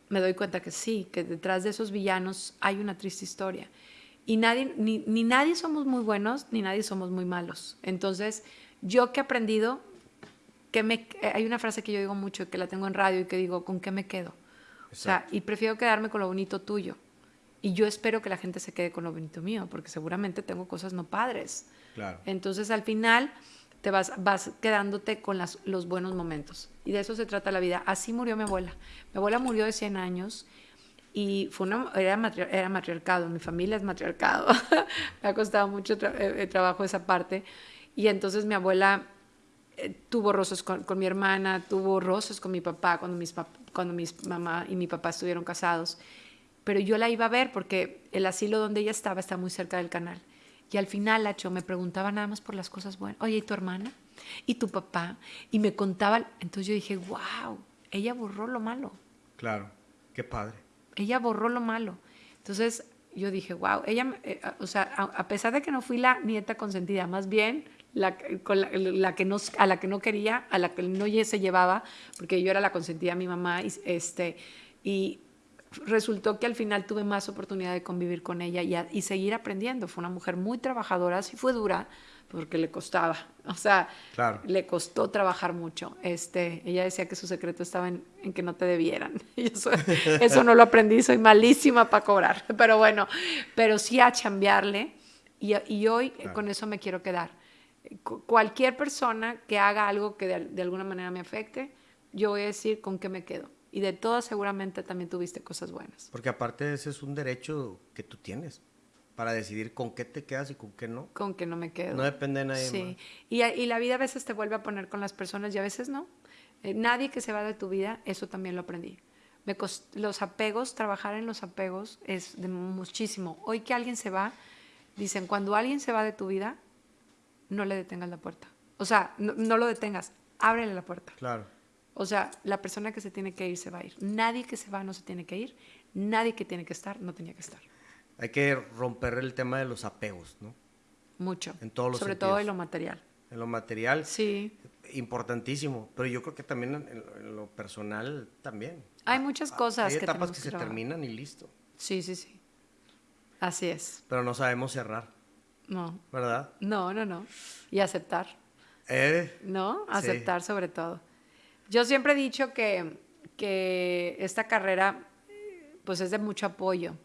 Speaker 2: me doy cuenta que sí, que detrás de esos villanos hay una triste historia. Y nadie, ni, nadie somos muy buenos, ni nadie somos muy malos. Entonces, yo que he aprendido, que me, hay una frase que yo digo mucho, que la tengo en radio y que digo, ¿con qué me quedo? O sea, y prefiero quedarme con lo bonito tuyo. Y yo espero que la gente se quede con lo bonito mío, porque seguramente tengo cosas no padres.
Speaker 1: Claro.
Speaker 2: Entonces, al final, te vas, vas quedándote con los buenos momentos. Y de eso se trata la vida. Así murió mi abuela. Mi abuela murió de 100 años y fue una, era, era matriarcado, mi familia es matriarcado, me ha costado mucho eh, eh, trabajo esa parte. Y entonces mi abuela eh, tuvo roces con, con, mi hermana, tuvo roces con mi papá cuando mis, cuando mis mamá y mi papá estuvieron casados. Pero yo la iba a ver porque el asilo donde ella estaba está muy cerca del canal. Y al final, Lacho, me preguntaba nada más por las cosas buenas. Oye, ¿y tu hermana? ¿Y tu papá? Y me contaba. Entonces yo dije, wow, ella borró lo malo.
Speaker 1: Claro, qué padre
Speaker 2: ella borró lo malo. Entonces yo dije, wow, ella, eh, o sea, a, pesar de que no fui la nieta consentida, más bien la, la, que no, a la que no quería, a la que no se llevaba, porque yo era la consentida de mi mamá, y, este, y resultó que al final tuve más oportunidad de convivir con ella y, y seguir aprendiendo. Fue una mujer muy trabajadora, sí fue dura, porque le costaba, o sea, le costó trabajar mucho. Este, ella decía que su secreto estaba en, que no te debieran. Y eso, eso no lo aprendí, soy malísima para cobrar, pero bueno, pero sí a chambearle y, y hoy con eso me quiero quedar. Cualquier persona que haga algo que de, de alguna manera me afecte, yo voy a decir con qué me quedo. Y de todas seguramente también tuviste cosas buenas.
Speaker 1: Porque aparte ese es un derecho que tú tienes para decidir con qué te quedas y con qué no.
Speaker 2: Con qué no me quedo.
Speaker 1: No depende de nadie
Speaker 2: sí. Y, y, la vida a veces te vuelve a poner con las personas y a veces no. Eh, nadie que se va de tu vida, eso también lo aprendí. Me los apegos, trabajar en los apegos es de muchísimo. Hoy que alguien se va, dicen, cuando alguien se va de tu vida, no le detengas la puerta. O sea, no, no lo detengas, ábrele la puerta.
Speaker 1: Claro.
Speaker 2: O sea, la persona que se tiene que ir se va a ir. Nadie que se va no se tiene que ir. Nadie que tiene que estar no tenía que estar
Speaker 1: hay que romper el tema de los apegos, ¿no?
Speaker 2: Mucho.
Speaker 1: En todos los
Speaker 2: Sobre todo en lo material.
Speaker 1: En lo material.
Speaker 2: Sí.
Speaker 1: Importantísimo. Pero yo creo que también en, lo personal también.
Speaker 2: Hay muchas cosas.
Speaker 1: Hay etapas que, se terminan y listo.
Speaker 2: Sí, sí, sí. Así es.
Speaker 1: Pero no sabemos cerrar.
Speaker 2: No.
Speaker 1: ¿Verdad?
Speaker 2: No, no, no. Y aceptar.
Speaker 1: Eh,
Speaker 2: ¿No? Aceptar sobre todo. Yo siempre he dicho que, que esta carrera pues es de mucho apoyo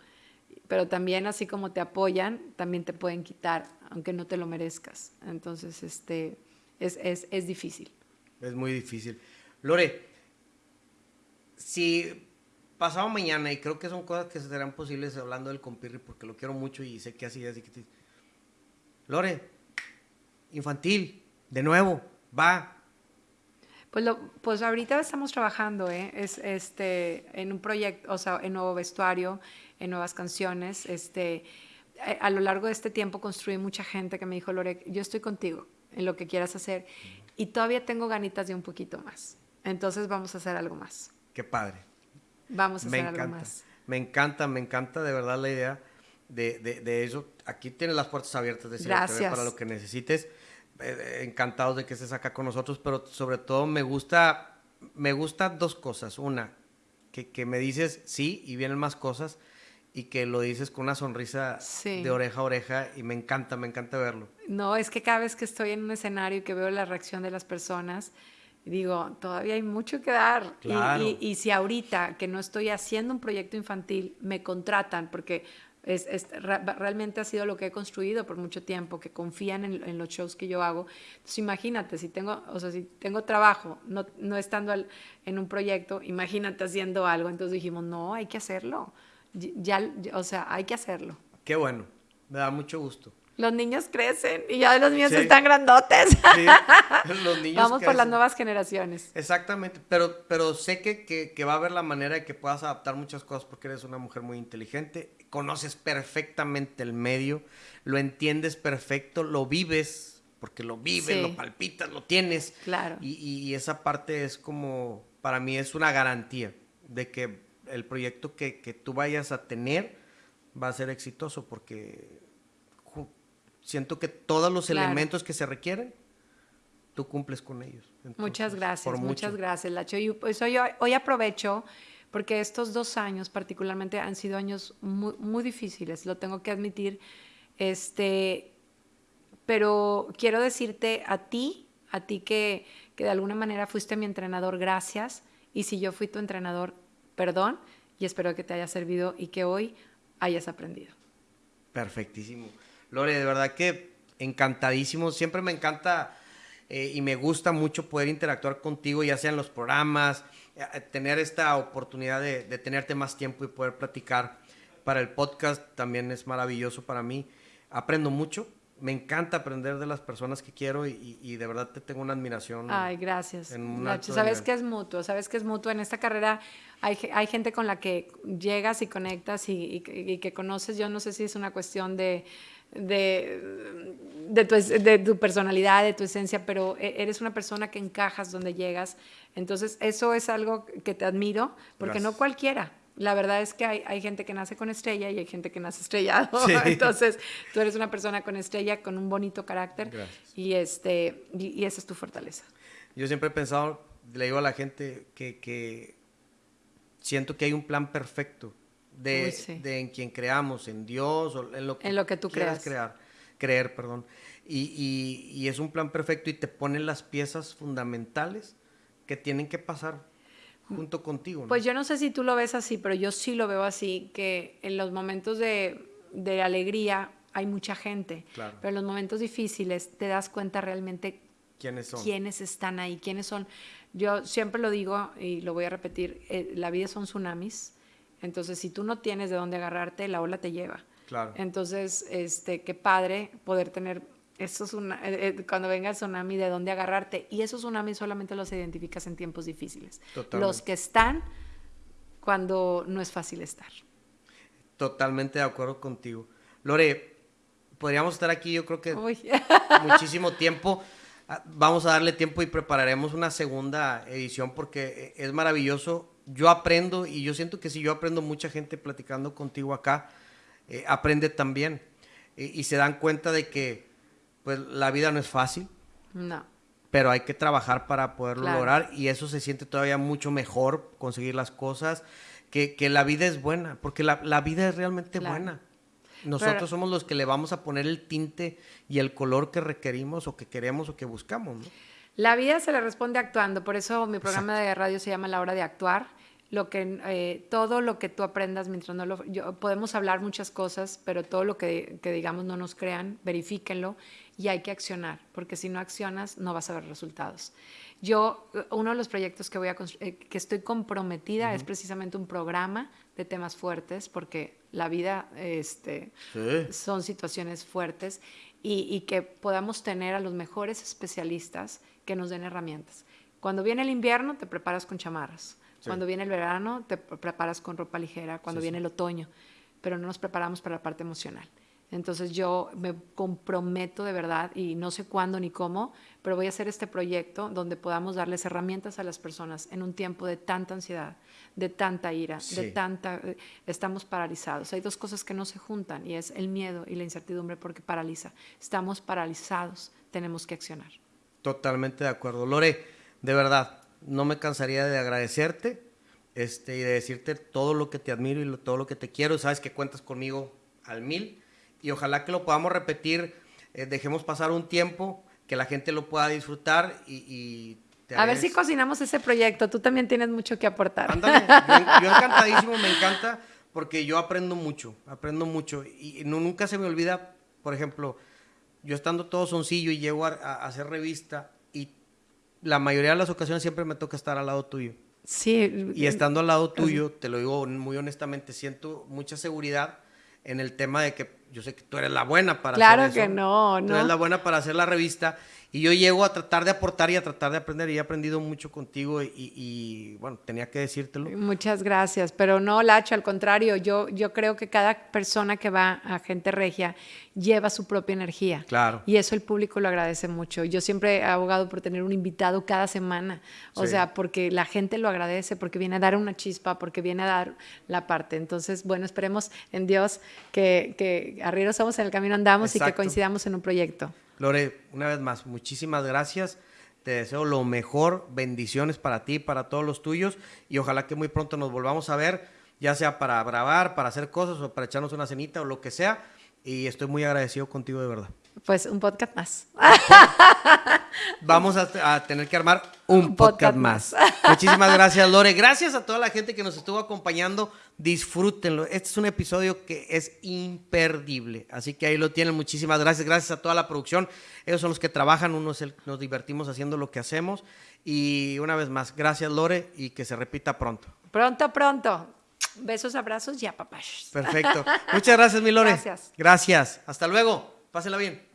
Speaker 2: pero también así como te apoyan, también te pueden quitar, aunque no te lo merezcas. Entonces, este, es, es, es difícil.
Speaker 1: Es muy difícil. Lore, si pasado mañana, y creo que son cosas que serán posibles hablando del compirri, porque lo quiero mucho y sé que así es. Lore, infantil, de nuevo, va,
Speaker 2: Pues, lo, pues ahorita estamos trabajando ¿eh? es, este, en un proyecto, o sea, en nuevo vestuario, en nuevas canciones. Este, a, a, lo largo de este tiempo construí mucha gente que me dijo, Lore, yo estoy contigo en lo que quieras hacer y todavía tengo ganitas de un poquito más. Entonces vamos a hacer algo más.
Speaker 1: Qué padre.
Speaker 2: Vamos a hacer algo más.
Speaker 1: Me encanta, me encanta de verdad la idea de, de, de eso. Aquí tienes las puertas abiertas de
Speaker 2: Gracias.
Speaker 1: para lo que necesites. Eh, encantados de que estés acá con nosotros, pero sobre todo me gusta, me gusta dos cosas. Una, que, que me dices sí y vienen más cosas y que lo dices con una sonrisa
Speaker 2: Sí.
Speaker 1: de oreja a oreja y me encanta, me encanta verlo.
Speaker 2: No, es que cada vez que estoy en un escenario y que veo la reacción de las personas, digo, todavía hay mucho que dar. Y-
Speaker 1: Claro.
Speaker 2: Y, y si ahorita que no estoy haciendo un proyecto infantil, me contratan, porque es, es- realmente ha sido lo que he construido por mucho tiempo, que confían en, en los shows que yo hago. Entonces imagínate, si tengo, o sea, si tengo trabajo, no, no estando al- en un proyecto, imagínate haciendo algo. Entonces dijimos, no, hay que hacerlo. Ya, ya- o sea, hay que hacerlo.
Speaker 1: Qué bueno, me da mucho gusto.
Speaker 2: Los niños crecen y ya los niños
Speaker 1: Sí.
Speaker 2: están grandotes.
Speaker 1: Sí, los niños
Speaker 2: Vamos por las nuevas generaciones.
Speaker 1: Exactamente, pero, pero sé que, que- que va a haber la manera de que puedas adaptar muchas cosas porque eres una mujer muy inteligente, conoces perfectamente el medio, lo entiendes perfecto, lo vives, porque lo vives,
Speaker 2: Sí.
Speaker 1: lo palpitas, lo tienes.
Speaker 2: Claro.
Speaker 1: Y, y esa parte es como, para mí es una garantía de que el proyecto que, que tú vayas a tener va a ser exitoso porque siento que todos los
Speaker 2: Claro.
Speaker 1: elementos que se requieren, tú cumples con ellos.
Speaker 2: Muchas gracias, muchas gracias, Lacho. Y pues hoy, hoy aprovecho porque estos dos años particularmente han sido años muy, difíciles, lo tengo que admitir. Este, pero quiero decirte a ti, a ti que, que de alguna manera fuiste mi entrenador, gracias. Y si yo fui tu entrenador, perdón. Y espero que te haya servido y que hoy hayas aprendido.
Speaker 1: Perfectísimo. Lore, de verdad que encantadísimo. Siempre me encanta eh, y me gusta mucho poder interactuar contigo, ya sea en los programas, eh, tener esta oportunidad de, de tenerte más tiempo y poder platicar para el podcast también es maravilloso para mí. Aprendo mucho. Me encanta aprender de las personas que quiero y, de verdad te tengo una admiración.
Speaker 2: Ay, gracias. Nacho, sabes que es mutuo, sabes que es mutuo. En esta carrera hay, hay gente con la que llegas y conectas y, y que conoces. Yo no sé si es una cuestión de, de, de tu, de tu personalidad, de tu esencia, pero e- eres una persona que encajas donde llegas. Entonces, eso es algo que te admiro, porque no cualquiera. La verdad es que hay, hay gente que nace con estrella y hay gente que nace estrellado.
Speaker 1: Sí.
Speaker 2: Entonces, tú eres una persona con estrella, con un bonito carácter
Speaker 1: Gracias.
Speaker 2: y, este, y, y esa es tu fortaleza.
Speaker 1: Yo siempre he pensado, le digo a la gente que, que siento que hay un plan perfecto de,
Speaker 2: Uy, sí.
Speaker 1: de en quien creamos, en Dios o en lo que,
Speaker 2: En lo que tú
Speaker 1: quieras
Speaker 2: creas.
Speaker 1: crear, creer, perdón. Y, y- y es un plan perfecto y te ponen las piezas fundamentales que tienen que pasar junto contigo. ¿no?
Speaker 2: Pues yo no sé si tú lo ves así, pero yo sí lo veo así, que en los momentos de, de alegría hay mucha gente,
Speaker 1: Claro.
Speaker 2: pero en los momentos difíciles te das cuenta realmente
Speaker 1: ¿Quiénes son?
Speaker 2: quiénes están ahí, quiénes son. Yo siempre lo digo y lo voy a repetir, eh, la vida son tsunamis, entonces si tú no tienes de dónde agarrarte, la ola te lleva.
Speaker 1: Claro.
Speaker 2: Entonces, este, qué padre poder tener esos tsuna- eh, eh, cuando venga el tsunami de dónde agarrarte. Y esos tsunamis solamente los identificas en tiempos difíciles.
Speaker 1: Totalmente.
Speaker 2: Los que están cuando no es fácil estar.
Speaker 1: Totalmente de acuerdo contigo. Lore, podríamos estar aquí yo creo que
Speaker 2: Uy.
Speaker 1: muchísimo tiempo. Ah, Vamos a darle tiempo y prepararemos una segunda edición porque eh, es maravilloso. Yo aprendo y yo siento que si yo aprendo, mucha gente platicando contigo acá eh, aprende también. Eh, y se dan cuenta de que pues la vida no es fácil,
Speaker 2: No.
Speaker 1: pero hay que trabajar para poderlo
Speaker 2: Claro.
Speaker 1: lograr y eso se siente todavía mucho mejor, conseguir las cosas, que, que la vida es buena, porque la, la vida es realmente
Speaker 2: Claro.
Speaker 1: buena. Nosotros
Speaker 2: Pero-
Speaker 1: somos los que le vamos a poner el tinte y el color que requerimos o que queremos o que buscamos. ¿no?
Speaker 2: La vida se le responde actuando, por eso mi programa de radio se llama La Hora de Actuar. Lo que, eh, todo lo que tú aprendas mientras no lo... yo- podemos hablar muchas cosas, pero todo lo que, que digamos no nos crean, verifíquenlo y hay que accionar, porque si no accionas no vas a ver resultados. Yo, eh, uno de los proyectos que, voy a eh, que estoy comprometida es precisamente un programa de temas fuertes, porque la vida este, son situaciones fuertes y, y que podamos tener a los mejores especialistas que nos den herramientas. Cuando viene el invierno, te preparas con chamarras. Cuando viene el verano, te preparas con ropa ligera. Cuando viene el otoño, pero no nos preparamos para la parte emocional. Entonces yo me comprometo de verdad y no sé cuándo ni cómo, pero voy a hacer este proyecto donde podamos darles herramientas a las personas en un tiempo de tanta ansiedad, de tanta ira, de tanta... Eh, estamos paralizados. Hay dos cosas que no se juntan y es el miedo y la incertidumbre porque paraliza. Estamos paralizados, tenemos que accionar.
Speaker 1: Totalmente de acuerdo. Lore, de verdad, no me cansaría de agradecerte este, y de decirte todo lo que te admiro y todo lo que te quiero. Sabes que cuentas conmigo al mil y ojalá que lo podamos repetir. Eh, dejemos pasar un tiempo, que la gente lo pueda disfrutar y...
Speaker 2: a ver si cocinamos ese proyecto. Tú también tienes mucho que aportar.
Speaker 1: Ándale, yo, encantadísimo, me encanta porque yo aprendo mucho, aprendo mucho y no, nunca se me olvida, por ejemplo, yo estando todo soncillo y llego a, hacer revista y la mayoría de las ocasiones siempre me toca estar al lado tuyo.
Speaker 2: Sí.
Speaker 1: Y estando al lado tuyo, te lo digo muy honestamente, siento mucha seguridad en el tema de que yo sé que tú eres la buena para
Speaker 2: hacer eso. Claro que no, no.
Speaker 1: Tú eres la buena para hacer la revista y yo llego a tratar de aportar y a tratar de aprender y he aprendido mucho contigo y, bueno, tenía que decírtelo.
Speaker 2: Muchas gracias, pero no, Lacho, al contrario, yo, yo creo que cada persona que va a Gente Regia lleva su propia energía.
Speaker 1: Claro.
Speaker 2: Y eso el público lo agradece mucho. Yo siempre he abogado por tener un invitado cada semana, o sea, porque la gente lo agradece, porque viene a dar una chispa, porque viene a dar la parte. Entonces, bueno, esperemos en Dios que, que arrieros somos, en el camino andamos y que coincidamos en un proyecto.
Speaker 1: Lore, una vez más, muchísimas gracias. Te deseo lo mejor, bendiciones para ti, para todos los tuyos y ojalá que muy pronto nos volvamos a ver, ya sea para grabar, para hacer cosas o para echarnos una cenita o lo que sea. Y estoy muy agradecido contigo de verdad.
Speaker 2: Pues un podcast más.
Speaker 1: Vamos a, tener que armar un, podcast, más. Muchísimas gracias, Lore. Gracias a toda la gente que nos estuvo acompañando. Disfrútenlo. Este es un episodio que es imperdible. Así que ahí lo tienen. Muchísimas gracias. Gracias a toda la producción. Ellos son los que trabajan. Uno nos divertimos haciendo lo que hacemos. Y una vez más, gracias, Lore, y que se repita pronto.
Speaker 2: Pronto, pronto. Besos, abrazos y a
Speaker 1: Perfecto. Muchas gracias, mi Lore. Gracias. Gracias. Hasta luego. Pásela bien.